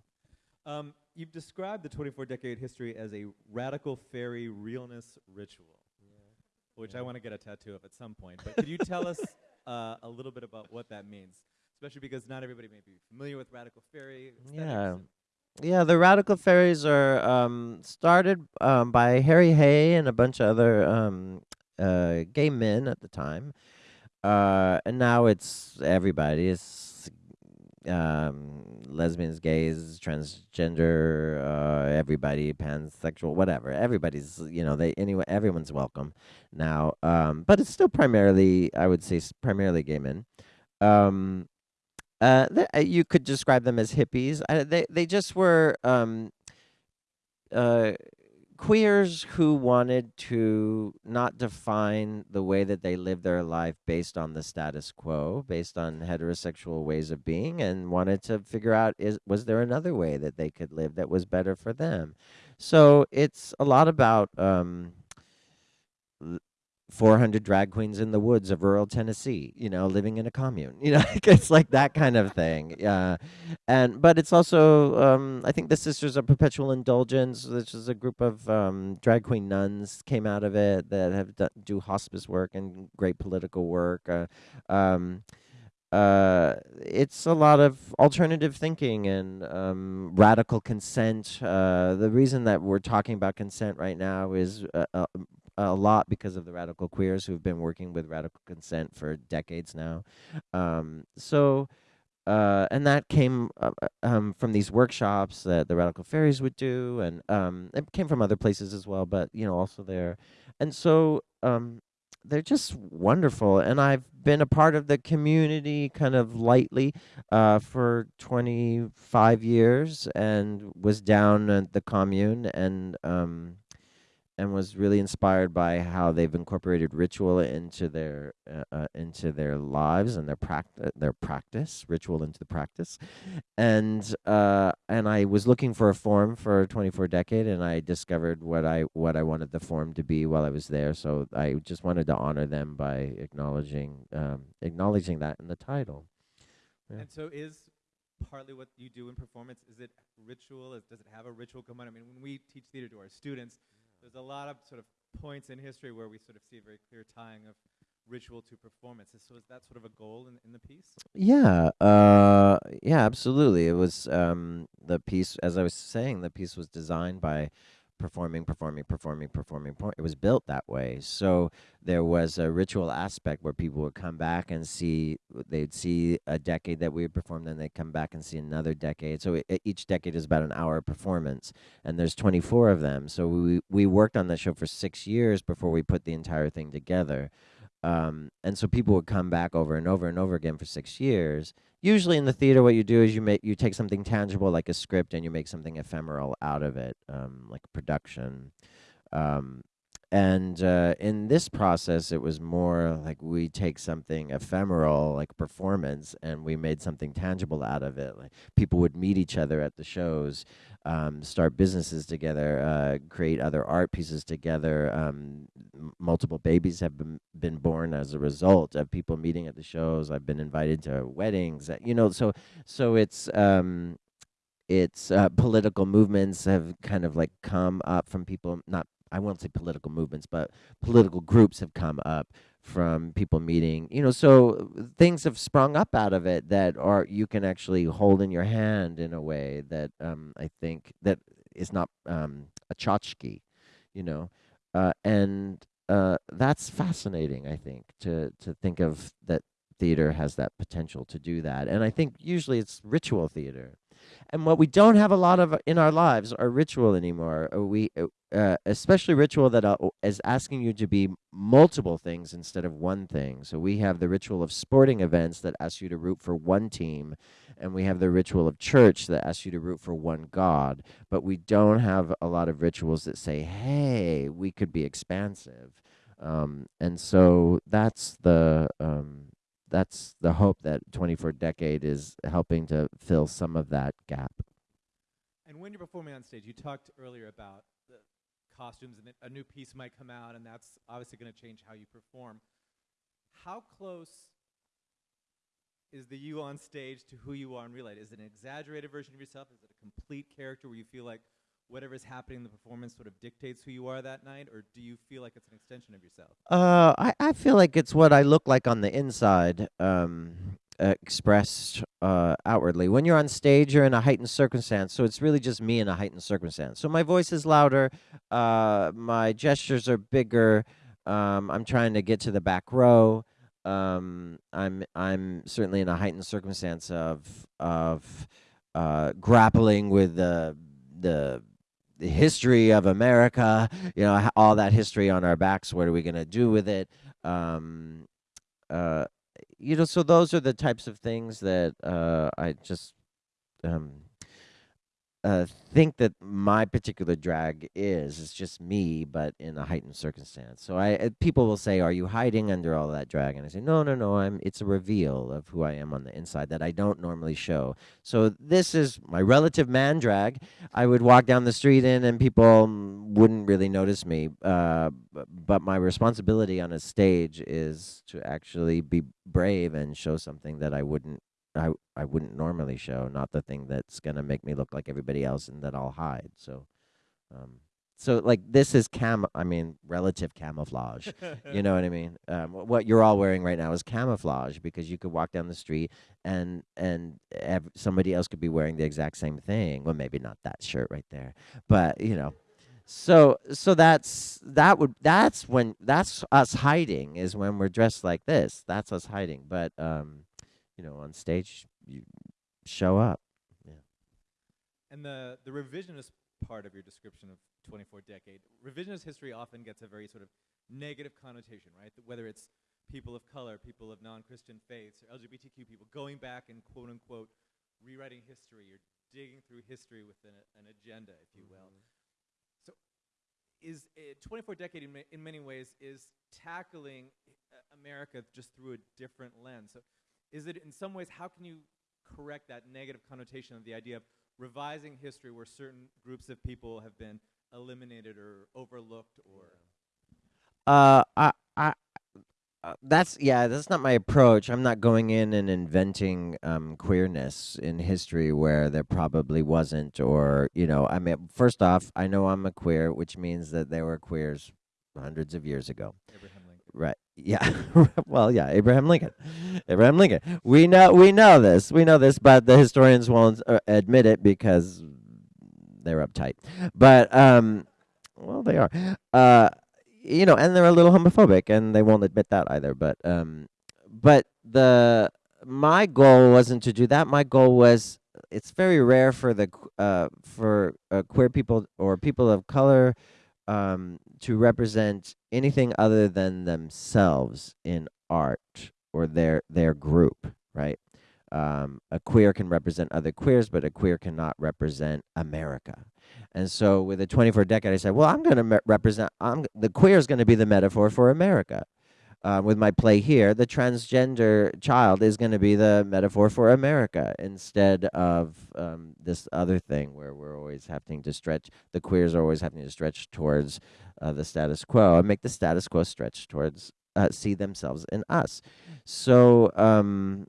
Speaker 1: Um, you've described the 24 decade history as a radical faerie realness ritual, which I want to get a tattoo of at some point. But could you tell us uh, a little bit about what that means? Especially because not everybody may be familiar with radical faerie.
Speaker 2: Yeah.
Speaker 1: and-
Speaker 2: Yeah, the Radical Faeries are um, started um, by Harry Hay and a bunch of other um, uh, gay men at the time, uh, and now it's everybody. It's um, lesbians, gays, transgender, uh, everybody, pansexual, whatever. Everybody's you know they anyway. Everyone's welcome now, um, but it's still primarily I would say primarily gay men. Um, uh, uh, you could describe them as hippies. Uh, they they just were um, uh, queers who wanted to not define the way that they live their life based on the status quo, based on heterosexual ways of being, and wanted to figure out is was there another way that they could live that was better for them. So it's a lot about. Um, 400 drag queens in the woods of rural Tennessee, you know, living in a commune. You know, it's like that kind of thing. Yeah. And but it's also um I think the Sisters of Perpetual Indulgence, which is a group of um drag queen nuns came out of it that have done, do hospice work and great political work. Uh, um uh, it's a lot of alternative thinking and um, radical consent. Uh, the reason that we're talking about consent right now is uh, uh, a lot because of the radical queers who've been working with radical consent for decades now. Um, so, uh, and that came uh, uh, um, from these workshops that the radical faeries would do, and um, it came from other places as well, but you know, also there. And so, um, they're just wonderful, and I've been a part of the community kind of lightly uh, for 25 years, and was down at the commune, and um, and was really inspired by how they've incorporated ritual into their uh, uh, into their lives and their practice their practice ritual into the practice and uh and I was looking for a form for 24 decade and I discovered what I what I wanted the form to be while I was there so I just wanted to honor them by acknowledging um acknowledging that in the title Yeah.
Speaker 1: And so is partly what you do in performance, is it ritual? Is, does it have a ritual component? I mean, when we teach theater to our students, there's a lot of sort of points in history where we sort of see a very clear tying of ritual to performance. So is that sort of a goal in, in the piece?
Speaker 2: Yeah, uh, yeah, absolutely. It was um, the piece, as I was saying, the piece was designed by performing, performing, performing, performing. It was built that way. So there was a ritual aspect where people would come back and see, they'd see a decade that we had performed, then they'd come back and see another decade. So it, each decade is about an hour of performance, and there's 24 of them. So we, we worked on that show for six years before we put the entire thing together. Um, and so people would come back over and over and over again for six years. Usually in the theater, what you do is you make you take something tangible like a script and you make something ephemeral out of it, um, like production. Um, and uh, in this process, it was more like we take something ephemeral, like performance, and we made something tangible out of it. Like people would meet each other at the shows, um, start businesses together, uh, create other art pieces together. Um, multiple babies have been, been born as a result of people meeting at the shows. I've been invited to weddings. Uh, you know, so so it's um, it's uh, political movements have kind of like come up from people not I won't say political movements, but political groups have come up from people meeting. You know, so things have sprung up out of it that are you can actually hold in your hand in a way that um, I think that is not um, a tchotchke, you know, uh, and uh, that's fascinating. I think to to think of that theater has that potential to do that, and I think usually it's ritual theater. And what we don't have a lot of in our lives are ritual anymore. Uh, we, uh, especially ritual that uh, is asking you to be multiple things instead of one thing. So we have the ritual of sporting events that ask you to root for one team, and we have the ritual of church that asks you to root for one God. But we don't have a lot of rituals that say, "Hey, we could be expansive." Um, and so that's the um, that's the hope that 24 Decade is helping to fill some of that gap.
Speaker 1: And when you're performing on stage, you talked earlier about costumes and a new piece might come out, and that's obviously going to change how you perform. How close is the you on stage to who you are in real life? Is it an exaggerated version of yourself? Is it a complete character where you feel like whatever's happening in the performance sort of dictates who you are that night, or do you feel like it's an extension of yourself?
Speaker 2: Uh, I, I feel like it's what I look like on the inside, um, expressed uh, outwardly. When you're on stage, you're in a heightened circumstance, so it's really just me in a heightened circumstance. So my voice is louder, uh, my gestures are bigger. Um, I'm trying to get to the back row. Um, I'm I'm certainly in a heightened circumstance of of uh, grappling with the the history of America, you know, all that history on our backs. What are we going to do with it? Um, uh, you know, so those are the types of things that uh, I just um, uh, think that my particular drag is. It's just me, but in a heightened circumstance. So I uh, people will say, "Are you hiding under all that drag?" And I say, "No, no, no. I'm. It's a reveal of who I am on the inside that I don't normally show." So this is my relative man drag. I would walk down the street in, and people wouldn't really notice me. Uh, but my responsibility on a stage is to actually be brave and show something that I wouldn't I I wouldn't normally show, not the thing that's gonna make me look like everybody else and that I'll hide. So, um, so like this is cam. I mean, relative camouflage. you know what I mean? Um, what you're all wearing right now is camouflage because you could walk down the street and and ev- somebody else could be wearing the exact same thing. Well, maybe not that shirt right there, but you know. So so that's that would that's when that's us hiding is when we're dressed like this. That's us hiding. But um you know, on stage, you show up. Yeah.
Speaker 1: And the the revisionist part of your description of 24 decade, revisionist history often gets a very sort of negative connotation, right? Whether it's people of color, people of non-Christian faiths, or LGBTQ people going back and quote unquote rewriting history or digging through history with an, an agenda, if you will. Mm-hmm. So, is uh, 24 decade in, ma in many ways is tackling uh, America just through a different lens. So, is it in some ways, how can you correct that negative connotation of the idea of revising history where certain groups of people have been eliminated or overlooked or?
Speaker 2: Uh, I, I, uh, that's yeah, that's not my approach. I'm not going in and inventing um, queerness in history where there probably wasn't, or you know, I mean, first off, I know I'm a queer, which means that there were queers hundreds of years ago.
Speaker 1: Abraham Lincoln.
Speaker 2: Right. Yeah. well, yeah, Abraham Lincoln. Abraham Lincoln. We know we know this. We know this, but the historians won't uh, admit it because they're uptight. But um well, they are. Uh, you know, and they're a little homophobic, and they won't admit that either. But um, but the my goal wasn't to do that. My goal was it's very rare for the uh for uh, queer people or people of color um to represent anything other than themselves in art or their their group, right? Um, a queer can represent other queers, but a queer cannot represent America. And so, with the 24 decade, I said, well, I'm going to represent. I'm the queer is going to be the metaphor for America. Uh, with my play here, the transgender child is going to be the metaphor for America instead of um, this other thing where we're always having to stretch. The queers are always having to stretch towards uh, the status quo and make the status quo stretch towards uh, see themselves in us. So um,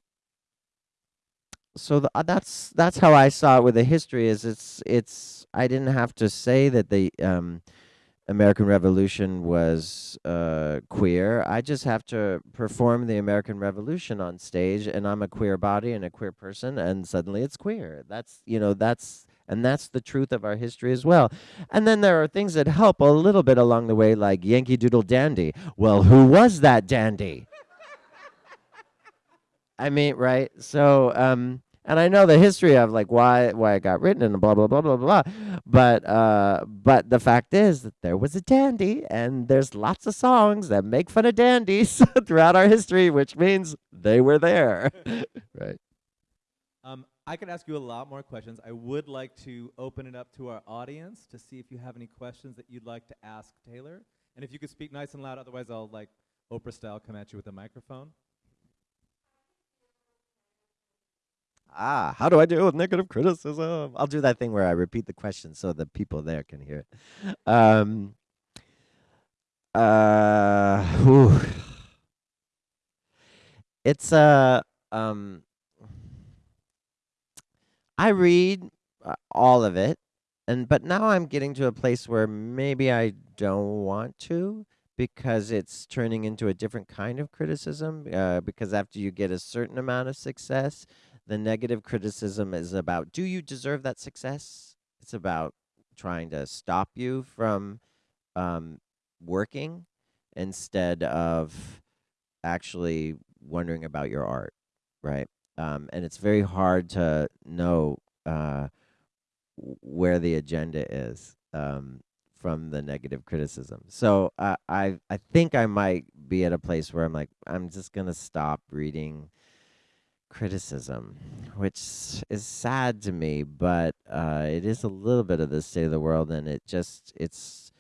Speaker 2: so the, uh, that's that's how I saw it with the history. Is it's it's I didn't have to say that the um, American Revolution was uh, queer. I just have to perform the American Revolution on stage, and I'm a queer body and a queer person, and suddenly it's queer. That's you know that's and that's the truth of our history as well. And then there are things that help a little bit along the way, like Yankee Doodle Dandy. Well, who was that dandy? I mean, right? So, um, and I know the history of like why why it got written and blah blah blah blah blah. But uh, but the fact is that there was a dandy, and there's lots of songs that make fun of dandies throughout our history, which means they were there, right?
Speaker 1: Um, I could ask you a lot more questions. I would like to open it up to our audience to see if you have any questions that you'd like to ask Taylor. And if you could speak nice and loud, otherwise I'll like Oprah style come at you with a microphone.
Speaker 2: Ah, how do I deal with negative criticism? I'll do that thing where I repeat the question so the people there can hear it. Um, uh, it's uh, um, I read uh, all of it, and but now I'm getting to a place where maybe I don't want to because it's turning into a different kind of criticism. Uh, because after you get a certain amount of success, the negative criticism is about do you deserve that success? It's about trying to stop you from um, working instead of actually wondering about your art, right? Um, and it's very hard to know uh, where the agenda is um, from the negative criticism. So uh, I I think I might be at a place where I'm like I'm just gonna stop reading criticism, which is sad to me, but uh, it is a little bit of the state of the world, and it just it's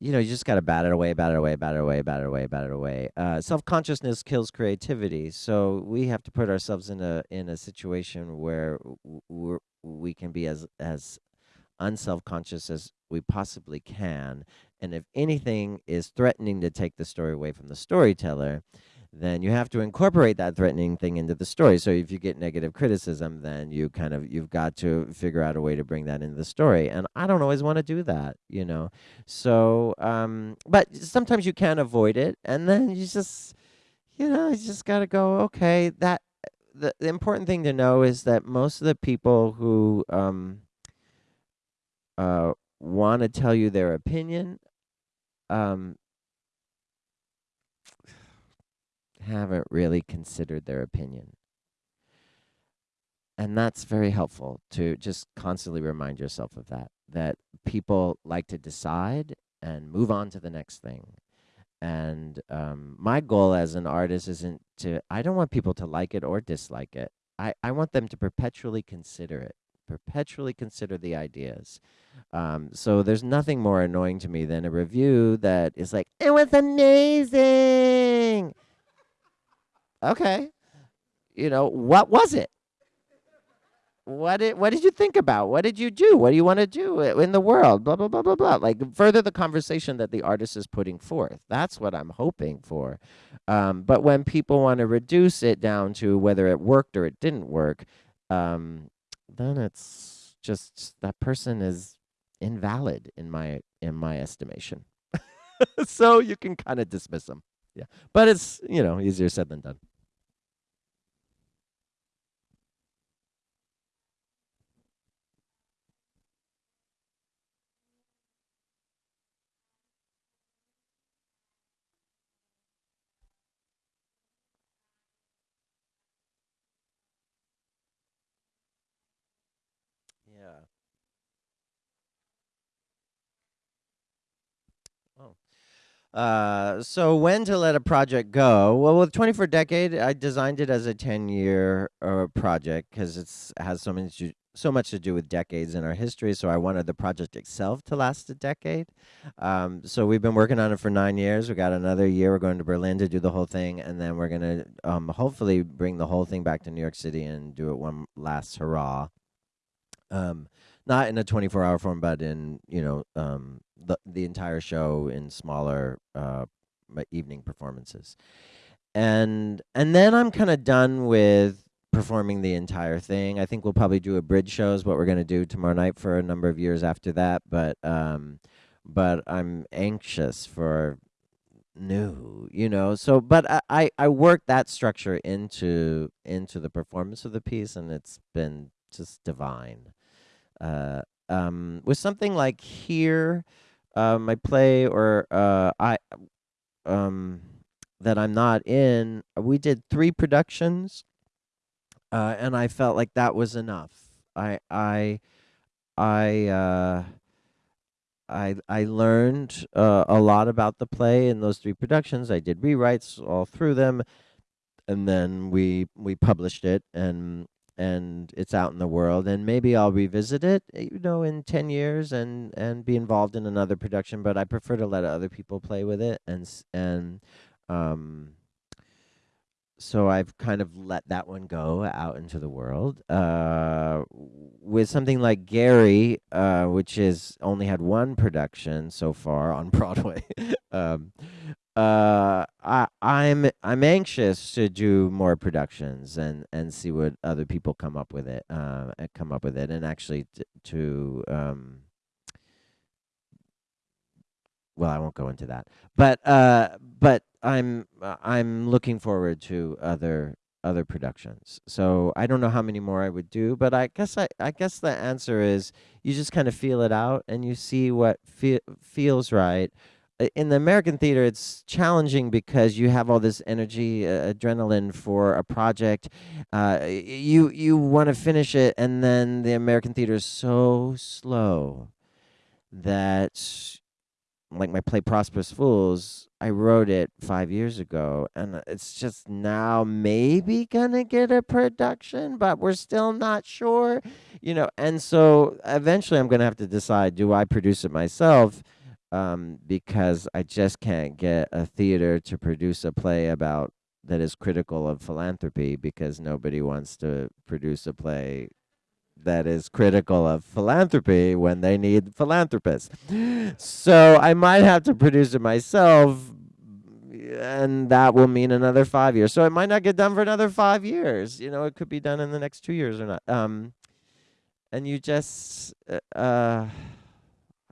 Speaker 2: you know you just got to bat it away, bat it away, bat it away, bat it away, bat it away. Uh, Self consciousness kills creativity, so we have to put ourselves in a in a situation where we're, we can be as as unself conscious as we possibly can, and if anything is threatening to take the story away from the storyteller then you have to incorporate that threatening thing into the story. So if you get negative criticism, then you kind of you've got to figure out a way to bring that into the story. And I don't always want to do that, you know. So um but sometimes you can't avoid it and then you just you know, you just got to go, okay, that the, the important thing to know is that most of the people who um uh want to tell you their opinion um haven't really considered their opinion. And that's very helpful to just constantly remind yourself of that, that people like to decide and move on to the next thing. And um, my goal as an artist isn't to, I don't want people to like it or dislike it. I, I want them to perpetually consider it, perpetually consider the ideas. Um, so there's nothing more annoying to me than a review that is like, it was amazing okay. You know what was it? What did what did you think about? What did you do? What do you want to do in the world? Blah blah blah blah blah. Like further the conversation that the artist is putting forth. That's what i'm hoping for. Um, but when people want to reduce it down to whether it worked or it didn't work um, then it's just that person is invalid in my in my estimation. So you can kind of dismiss them yeah. But it's you know easier said than done Uh, so when to let a project go? Well, with 24 Decade, I designed it as a 10-year uh, project because it's has so many so much to do with decades in our history. So I wanted the project itself to last a decade. Um, so we've been working on it for nine years. We got another year. We're going to Berlin to do the whole thing, and then we're gonna um, hopefully bring the whole thing back to New York City and do it one last hurrah. Um, not in a 24 hour form, but in you know um, the the entire show in smaller uh, evening performances, and and then I'm kind of done with performing the entire thing. I think we'll probably do a bridge show is what we're gonna do tomorrow night for a number of years after that. But um, but I'm anxious for new, you know. So, but I I, I worked that structure into into the performance of the piece, and it's been just divine. Uh, um, with something like here, uh, my play or uh, I um, that I'm not in, we did three productions, uh, and I felt like that was enough. I I I uh, I I learned uh, a lot about the play in those three productions. I did rewrites all through them, and then we we published it and and it's out in the world and maybe I'll revisit it uh, you know in 10 years and and be involved in another production but I prefer to let other people play with it and and um so I've kind of let that one go out into the world. Uh, with something like Gary, uh, which has only had one production so far on Broadway, um, uh, I, I'm I'm anxious to do more productions and and see what other people come up with it, uh, come up with it, and actually to um, well, I won't go into that, but uh, but I'm I'm looking forward to other other productions. So I don't know how many more I would do, but I guess I I guess the answer is you just kind of feel it out and you see what fe- feels right. I- In the American theater, it's challenging because you have all this energy, uh, adrenaline for a project. Uh, you you want to finish it, and then the American theater is so slow that like my play Prosperous Fools, I wrote it five years ago, and it's just now maybe gonna get a production, but we're still not sure, you know. And so eventually, I'm gonna have to decide: do I produce it myself? Um, because I just can't get a theater to produce a play about that is critical of philanthropy because nobody wants to produce a play that is critical of philanthropy when they need philanthropists. So I might have to produce it myself, and that will mean another five years. So it might not get done for another five years. You know, it could be done in the next two years or not. Um, and you just, uh, uh,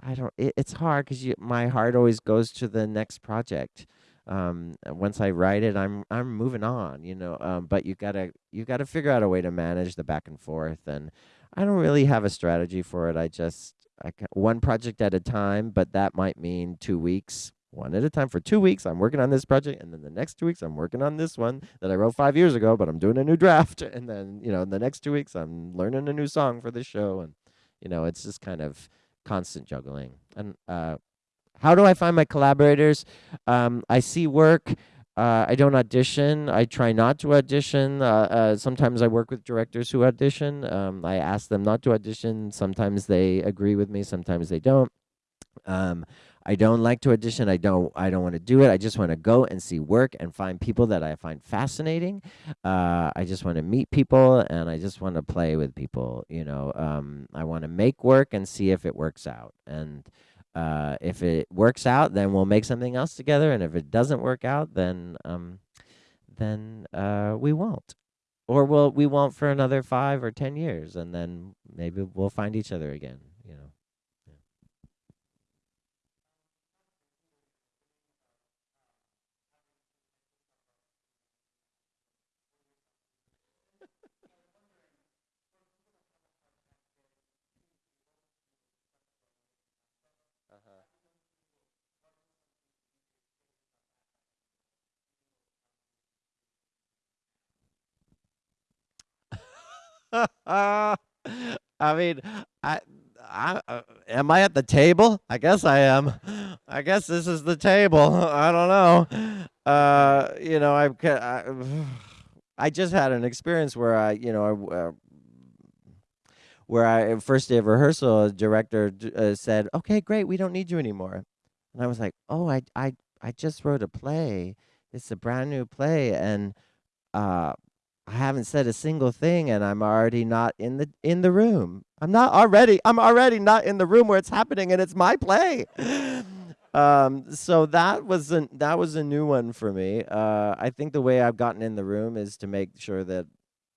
Speaker 2: I don't. It, it's hard because my heart always goes to the next project. Um, once I write it, I'm I'm moving on. You know, um, but you gotta you gotta figure out a way to manage the back and forth and I don't really have a strategy for it. I just I ca- one project at a time, but that might mean two weeks, one at a time for two weeks. I'm working on this project, and then the next two weeks I'm working on this one that I wrote five years ago, but I'm doing a new draft, and then you know in the next two weeks I'm learning a new song for this show, and you know it's just kind of constant juggling. And uh, how do I find my collaborators? Um, I see work. Uh, I don't audition. I try not to audition. Uh, uh, sometimes I work with directors who audition. Um, I ask them not to audition. Sometimes they agree with me. Sometimes they don't. Um, I don't like to audition. I don't. I don't want to do it. I just want to go and see work and find people that I find fascinating. Uh, I just want to meet people and I just want to play with people. You know, um, I want to make work and see if it works out. And uh, if it works out, then we'll make something else together. And if it doesn't work out, then um, then uh, we won't, or we'll we won't for another five or ten years, and then maybe we'll find each other again. You know. I mean, I, I uh, am I at the table? I guess I am. I guess this is the table. I don't know. Uh, you know, I've I, I just had an experience where I, you know, I, uh, where I first day of rehearsal, a director uh, said, "Okay, great, we don't need you anymore," and I was like, "Oh, I, I, I just wrote a play. It's a brand new play, and uh, I haven't said a single thing, and I'm already not in the in the room. I'm not already. I'm already not in the room where it's happening, and it's my play." um, so that was a that was a new one for me. Uh, I think the way I've gotten in the room is to make sure that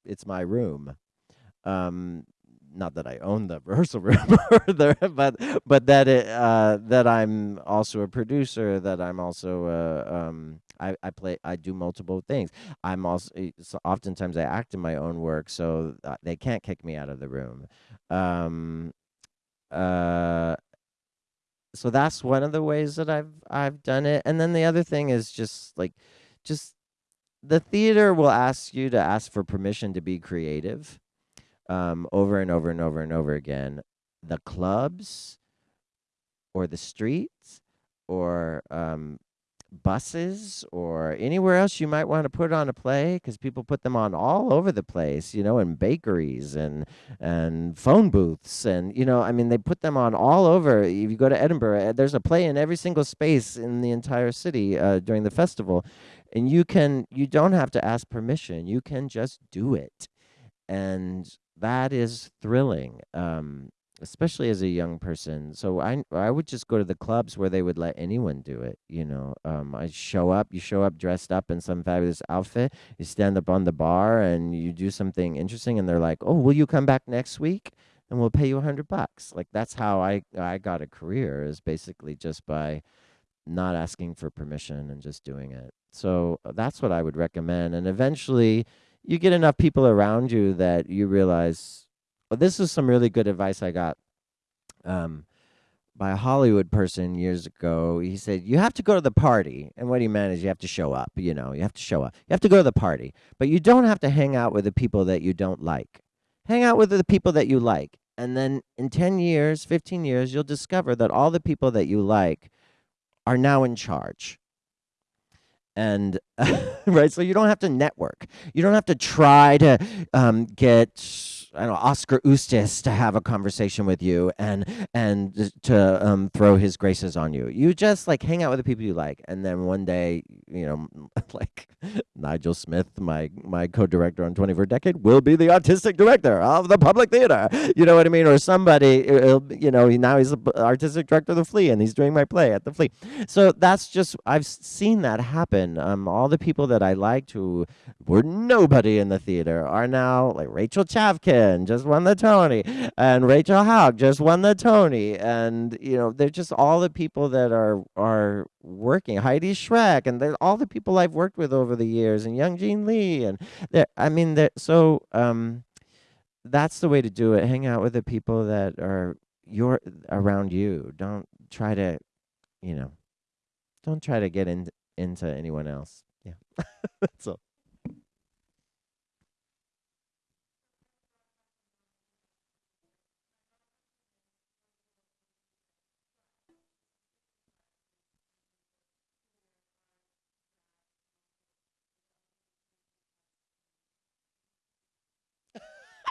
Speaker 2: it's my room. Um, not that I own the rehearsal room, the, but but that it uh, that I'm also a producer. That I'm also uh, um, I, I play I do multiple things. I'm also eh, oftentimes I act in my own work, so uh, they can't kick me out of the room. Um, uh, so that's one of the ways that I've I've done it. And then the other thing is just like just the theater will ask you to ask for permission to be creative um, over and over and over and over again. The clubs or the streets or um, buses or anywhere else you might want to put on a play because people put them on all over the place you know in bakeries and and phone booths and you know i mean they put them on all over if you go to edinburgh eh, there's a play in every single space in the entire city uh, during the festival and you can you don't have to ask permission you can just do it and that is thrilling um, especially as a young person. So I I would just go to the clubs where they would let anyone do it. You know, um, I show up. You show up dressed up in some fabulous outfit. You stand up on the bar and you do something interesting, and they're like, "Oh, will you come back next week?" And we'll pay you a hundred bucks. Like that's how I I got a career is basically just by not asking for permission and just doing it. So uh, that's what I would recommend. And eventually, you get enough people around you that you realize well, this is some really good advice I got um, by a Hollywood person years ago. He said, You have to go to the party. And what he meant is you have to show up. You know, you have to show up. You have to go to the party, but you don't have to hang out with the people that you don't like. Hang out with the people that you like. And then in 10 years, 15 years, you'll discover that all the people that you like are now in charge and right? So you don't have to network. You don't have to try to um, get I don't know Oskar Eustis to have a conversation with you and and to um, throw his graces on you. You just like hang out with the people you like, and then one day, you know, like Niegel Smith, my my co-director on 24 Decade, will be the artistic director of the Public Theater. You know what I mean? Or somebody, you know, now he's the artistic director of the Flea, and he's doing my play at the Flea. So that's just I've seen that happen. Um, all the people that I liked who were nobody in the theater are now like Rachel Chavkin just won the Tony, and Rachel Hauck just won the Tony, and you know they're just all the people that are are working. Heidi Schreck, and they're all the people I've worked with over the years, and Young Jean Lee, and I mean, they're, so um, that's the way to do it. Hang out with the people that are your around you. Don't try to, you know, don't try to get in, into anyone else. Yeah, that's all.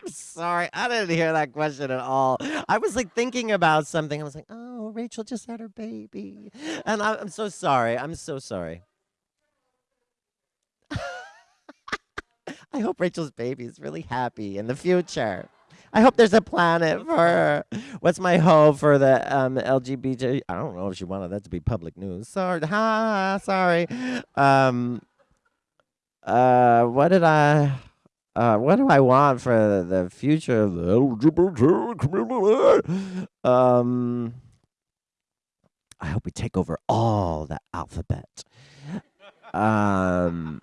Speaker 2: I'm sorry. I didn't hear that question at all. I was like thinking about something. I was like, oh, Rachel just had her baby. And I, I'm so sorry. I'm so sorry. I hope Rachel's baby is really happy in the future. I hope there's a planet for her. What's my hope for the um, LGBT? I don't know if she wanted that to be public news. Sorry. Ha, sorry. Um, uh, what did I? Uh, what do I want for the future of the LGBT community? Um, I hope we take over all the alphabet. Um,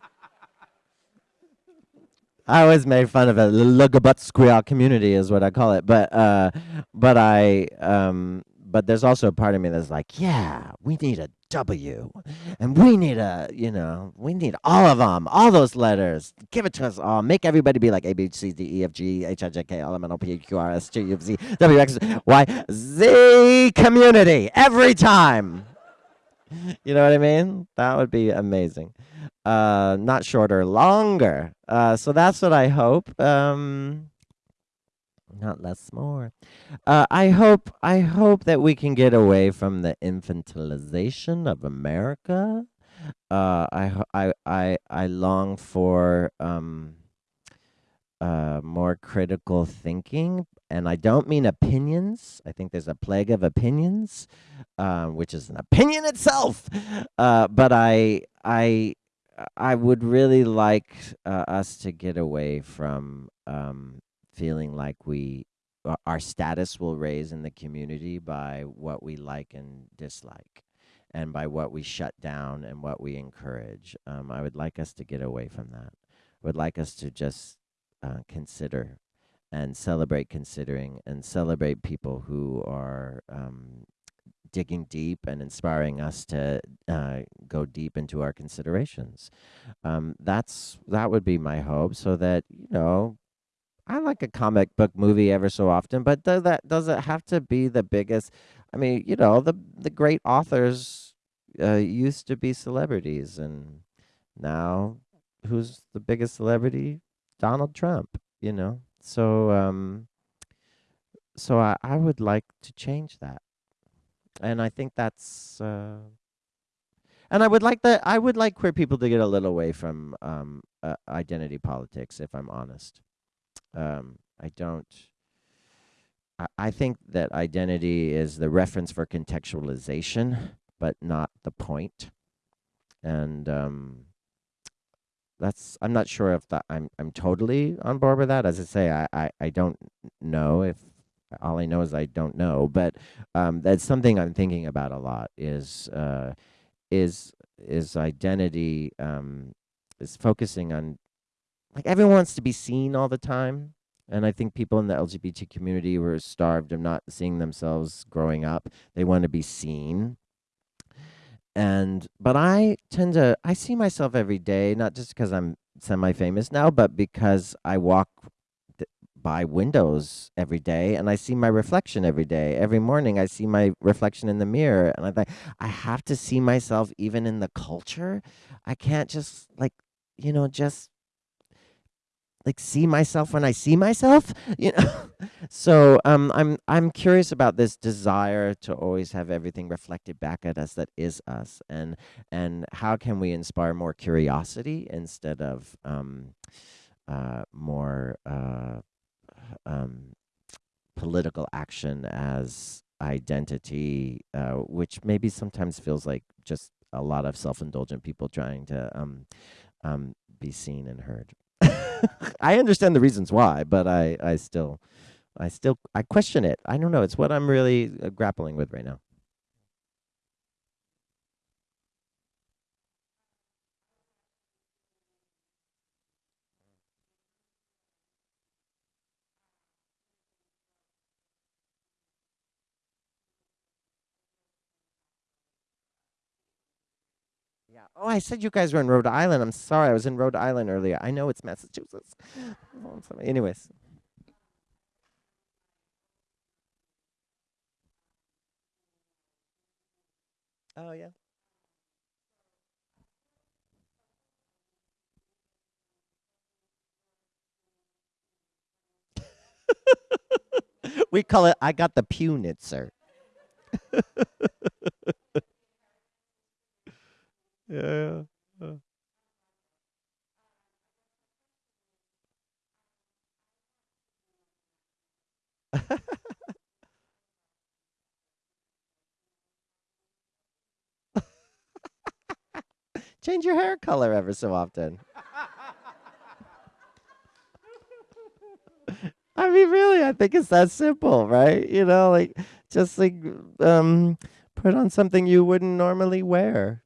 Speaker 2: I always made fun of it. The Lugabut squeal community is what I call it. But uh, but I um, but there's also a part of me that's like, yeah, we need a W, and we need a, you know, we need all of them, all those letters. Give it to us all. Make everybody be like A, B, C, D, E, F, G, H, I, J, K, L, M, N, O, P, Q, R, S, T, U, V, W, X, Y, Z community every time. you know what I mean? That would be amazing. Uh, not shorter, longer. Uh, so that's what I hope. Um, not less, more. Uh, I hope. I hope that we can get away from the infantilization of America. Uh, I, I, I, I long for um, uh, more critical thinking, and I don't mean opinions. I think there's a plague of opinions, uh, which is an opinion itself. Uh, but I, I, I would really like uh, us to get away from um, feeling like we our status will raise in the community by what we like and dislike and by what we shut down and what we encourage. Um, I would like us to get away from that. I would like us to just uh, consider and celebrate considering and celebrate people who are um, digging deep and inspiring us to uh, go deep into our considerations. Um, that's that would be my hope, so that you know I like a comic book movie ever so often, but does that does it have to be the biggest? I mean, you know, the the great authors uh, used to be celebrities, and now who's the biggest celebrity? Donald Trump. You know, so um, so I, I would like to change that, and I think that's. Uh, and I would like that. I would like queer people to get a little away from um, uh, identity politics, if I'm honest. Um, I don't. I, I think that identity is the reference for contextualization, but not the point. And um, that's. I'm not sure if that. I'm. I'm totally on board with that. As I say, I. I, I don't know if. All I know is I don't know, but um, that's something I'm thinking about a lot. Is uh, is is identity um, is focusing on like everyone wants to be seen all the time. And I think people in the LGBT community were starved of not seeing themselves growing up. They want to be seen. And but I tend to I see myself every day, not just because I'm semi-famous now, but because I walk by windows every day and I see my reflection every day. Every morning I see my reflection in the mirror and I think I have to see myself even in the culture. I can't just like, you know, just like see myself when I see myself, you know. so um, I'm I'm curious about this desire to always have everything reflected back at us that is us, and and how can we inspire more curiosity instead of um, uh, more uh, um, political action as identity, uh, which maybe sometimes feels like just a lot of self-indulgent people trying to um, um, be seen and heard. I understand the reasons why, but I, I still, I still, I question it. I don't know. It's what I'm really uh, grappling with right now. Oh, I said you guys were in Rhode Island. I'm sorry. I was in Rhode Island earlier. I know it's Massachusetts. Oh, Anyways. Oh, yeah. we call it I got the Punitzer. Yeah. yeah. Change your hair color ever so often. I mean, really, I think it's that simple, right? You know, like just like um, put on something you wouldn't normally wear.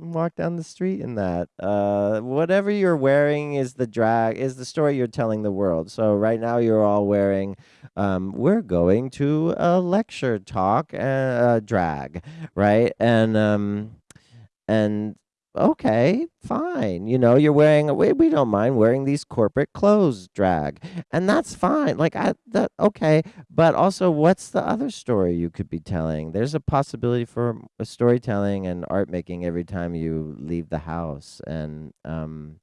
Speaker 2: Walk down the street in that. Uh, whatever you're wearing is the drag is the story you're telling the world. So right now you're all wearing. Um, we're going to a lecture talk, uh, drag, right? And um, and okay, fine. You know, you're wearing we, we don't mind wearing these corporate clothes, drag, and that's fine. Like I that okay, but also, what's the other story you could be telling? There's a possibility for storytelling and art making every time you leave the house, and um,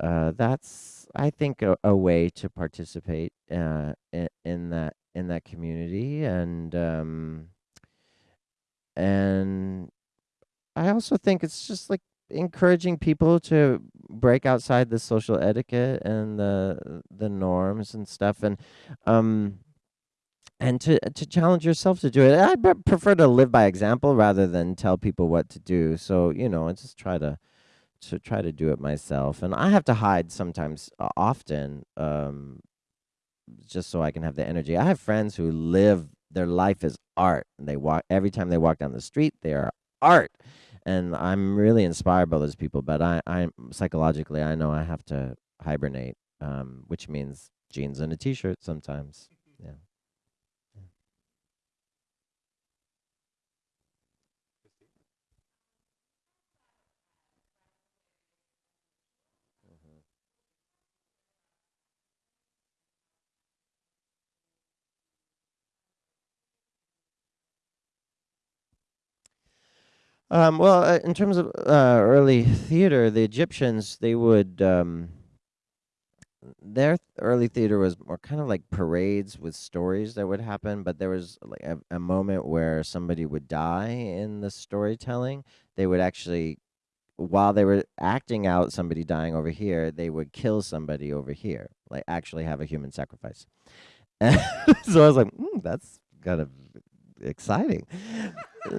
Speaker 2: uh, that's I think a, a way to participate uh, in, in that in that community, and um, and I also think it's just like encouraging people to break outside the social etiquette and the the norms and stuff and um and to to challenge yourself to do it. I pre- prefer to live by example rather than tell people what to do. So, you know, I just try to to try to do it myself. And I have to hide sometimes uh, often um just so I can have the energy. I have friends who live their life is art. And they walk every time they walk down the street, they are art and I'm really inspired by those people. But I, i'm psychologically, I know I have to hibernate, um, which means jeans and a t-shirt sometimes. Yeah. Um, well, uh, in terms of uh, early theater, the Egyptians they would um, their early theater was more kind of like parades with stories that would happen, but there was like a, a moment where somebody would die in the storytelling. They would actually, while they were acting out somebody dying over here, they would kill somebody over here, like actually have a human sacrifice. so I was like, mm, that's kind of exciting.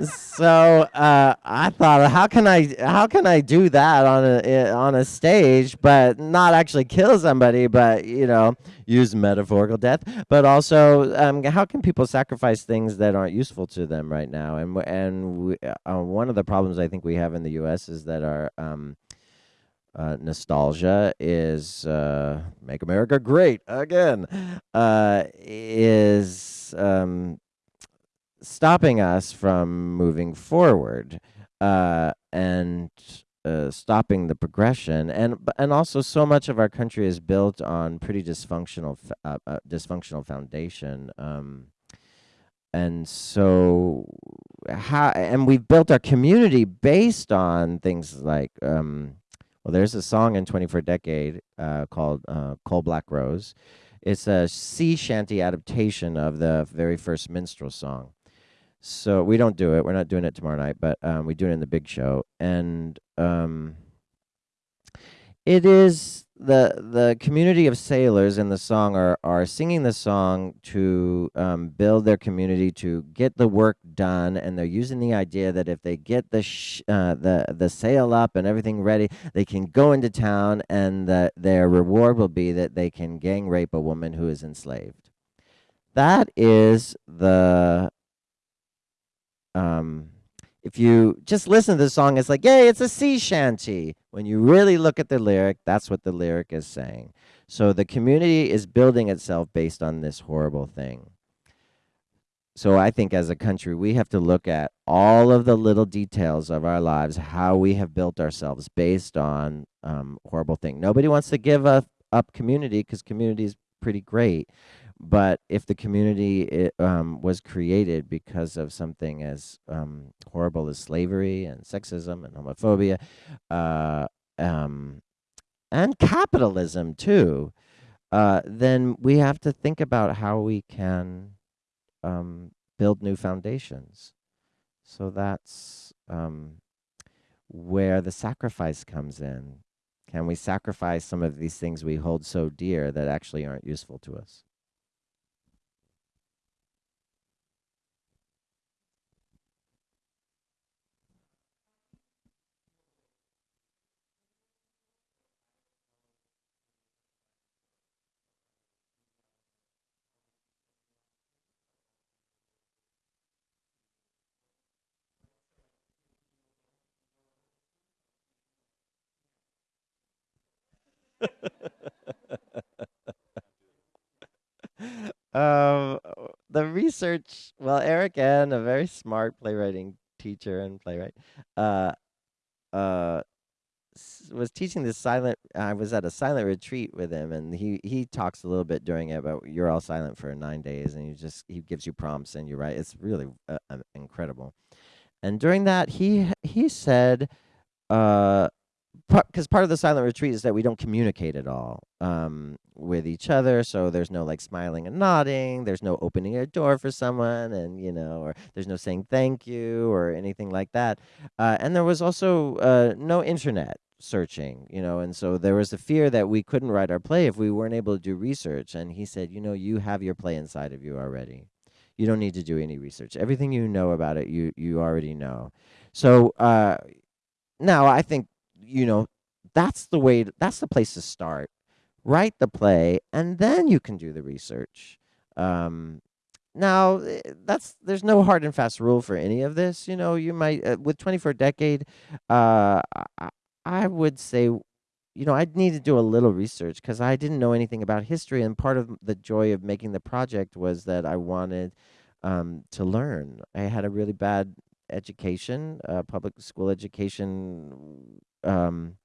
Speaker 2: so uh, I thought, how can I how can I do that on a on a stage, but not actually kill somebody, but you know, use metaphorical death, but also um, how can people sacrifice things that aren't useful to them right now? And and we, uh, one of the problems I think we have in the U.S. is that our um, uh, nostalgia is uh, make America great again. Uh, is um, stopping us from moving forward uh, and uh, stopping the progression. And and also so much of our country is built on pretty dysfunctional uh, uh, dysfunctional foundation um, and so how and we've built our community based on things like um, well there's a song in 24 decade uh, called uh, coal black rose. It's a sea shanty adaptation of the very first minstrel song so we don't do it. We're not doing it tomorrow night, but um, we do it in the big show, and um, it is the the community of sailors in the song are are singing the song to um, build their community to get the work done, and they're using the idea that if they get the uh, the the sail up and everything ready, they can go into town, and that their reward will be that they can gang rape a woman who is enslaved. That is the um, if you just listen to the song, it's like, yay, it's a sea shanty. When you really look at the lyric, that's what the lyric is saying. So the community is building itself based on this horrible thing. So I think as a country, we have to look at all of the little details of our lives, how we have built ourselves based on um, horrible thing. Nobody wants to give up, up community because community is pretty great. But if the community it, um, was created because of something as um, horrible as slavery and sexism and homophobia, uh, um, and capitalism too, uh, then we have to think about how we can um, build new foundations. So that's um, where the sacrifice comes in. Can we sacrifice some of these things we hold so dear that actually aren't useful to us? um, the research, well, Erik Ehn, a very smart playwriting teacher and playwright, uh, uh, was teaching this silent. I was at a silent retreat with him, and he he talks a little bit during it about you're all silent for nine days, and he just he gives you prompts, and you write. It's really uh, um, incredible. And during that, he he said, uh, because part of the silent retreat is that we don't communicate at all um, with each other. So there's no like smiling and nodding. There's no opening a door for someone, and you know, or there's no saying thank you or anything like that. Uh, and there was also uh, no internet searching, you know, and so there was a fear that we couldn't write our play if we weren't able to do research. And he said, you know, you have your play inside of you already. You don't need to do any research. Everything you know about it, you you already know. So uh, now I think you know that's the way. That's the place to start. Write the play, and then you can do the research. Um, now eh, that's there's no hard and fast rule for any of this. You know, you might uh, with 24 decade. Uh, I, I would say you know, I'd need to do a little research because I didn't know anything about history, and part of the joy of making the project was that I wanted um, to learn. I had a really bad education, uh, public school education, um,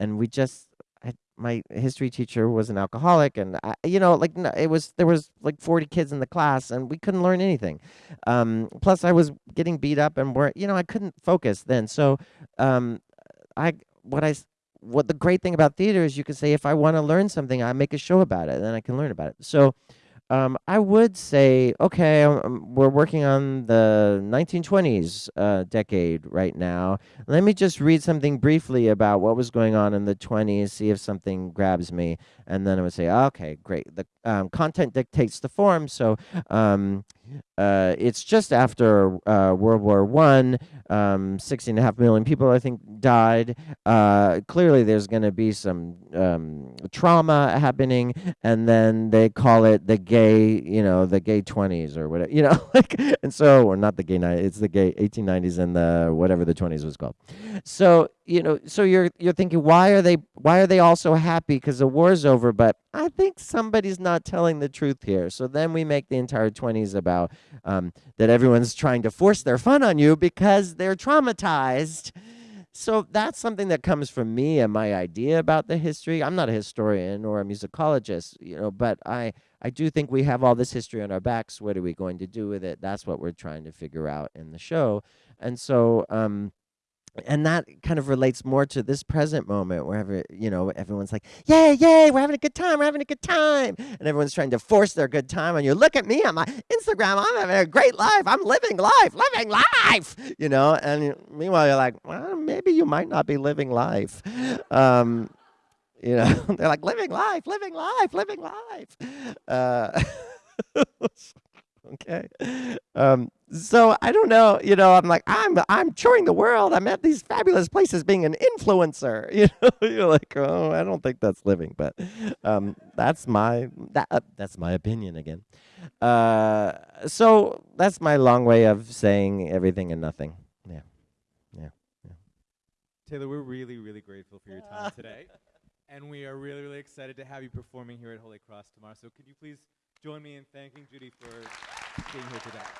Speaker 2: and we just. I, my history teacher was an alcoholic, and I, you know, like it was there was like forty kids in the class, and we couldn't learn anything. Um, plus, I was getting beat up, and were you know I couldn't focus then. So, um, I what I what the great thing about theater is you can say if I want to learn something, I make a show about it, and then I can learn about it. So um, I would say, okay, um, um, we're working on the 1920s uh, decade right now. Let me just read something briefly about what was going on in the 20s, see if something grabs me, and then I would say, okay, great. The um, content dictates the form, so um, uh, it's just after uh, World War One. Um, 16 and a half million people, I think, died. Uh, clearly, there's going to be some um, trauma happening, and then they call it the gay, you know, the gay 20s or whatever, you know, like, and so, or not the gay 90s, it's the gay 1890s and the whatever the 20s was called. So, you know, so you're you're thinking, why are they why are they all so happy? Because the war's over, but I think somebody's not telling the truth here. So then we make the entire 20s about um, that everyone's trying to force their fun on you because they're traumatized. So that's something that comes from me and my idea about the history. I'm not a historian or a musicologist, you know, but I I do think we have all this history on our backs. What are we going to do with it? That's what we're trying to figure out in the show. And so um and that kind of relates more to this present moment wherever you know everyone's like yay yay we're having a good time we're having a good time and everyone's trying to force their good time on you. Look at me on my instagram i'm having a great life i'm living life living life you know and meanwhile you're like well maybe you might not be living life um, you know they're like living life living life living life uh, okay. Um so i don't know you know i'm like i'm i'm touring the world. I'm at these fabulous places being an influencer you know? You're like oh i don't think that's living but um that's my that uh, that's my opinion again. Uh so that's my long way of saying everything and nothing. Yeah, yeah.
Speaker 1: Taylor, we're really, really grateful for your time today. And we are really, really excited to have you performing here at Holy Cross tomorrow. So could you please join me in thanking Judy for being here today.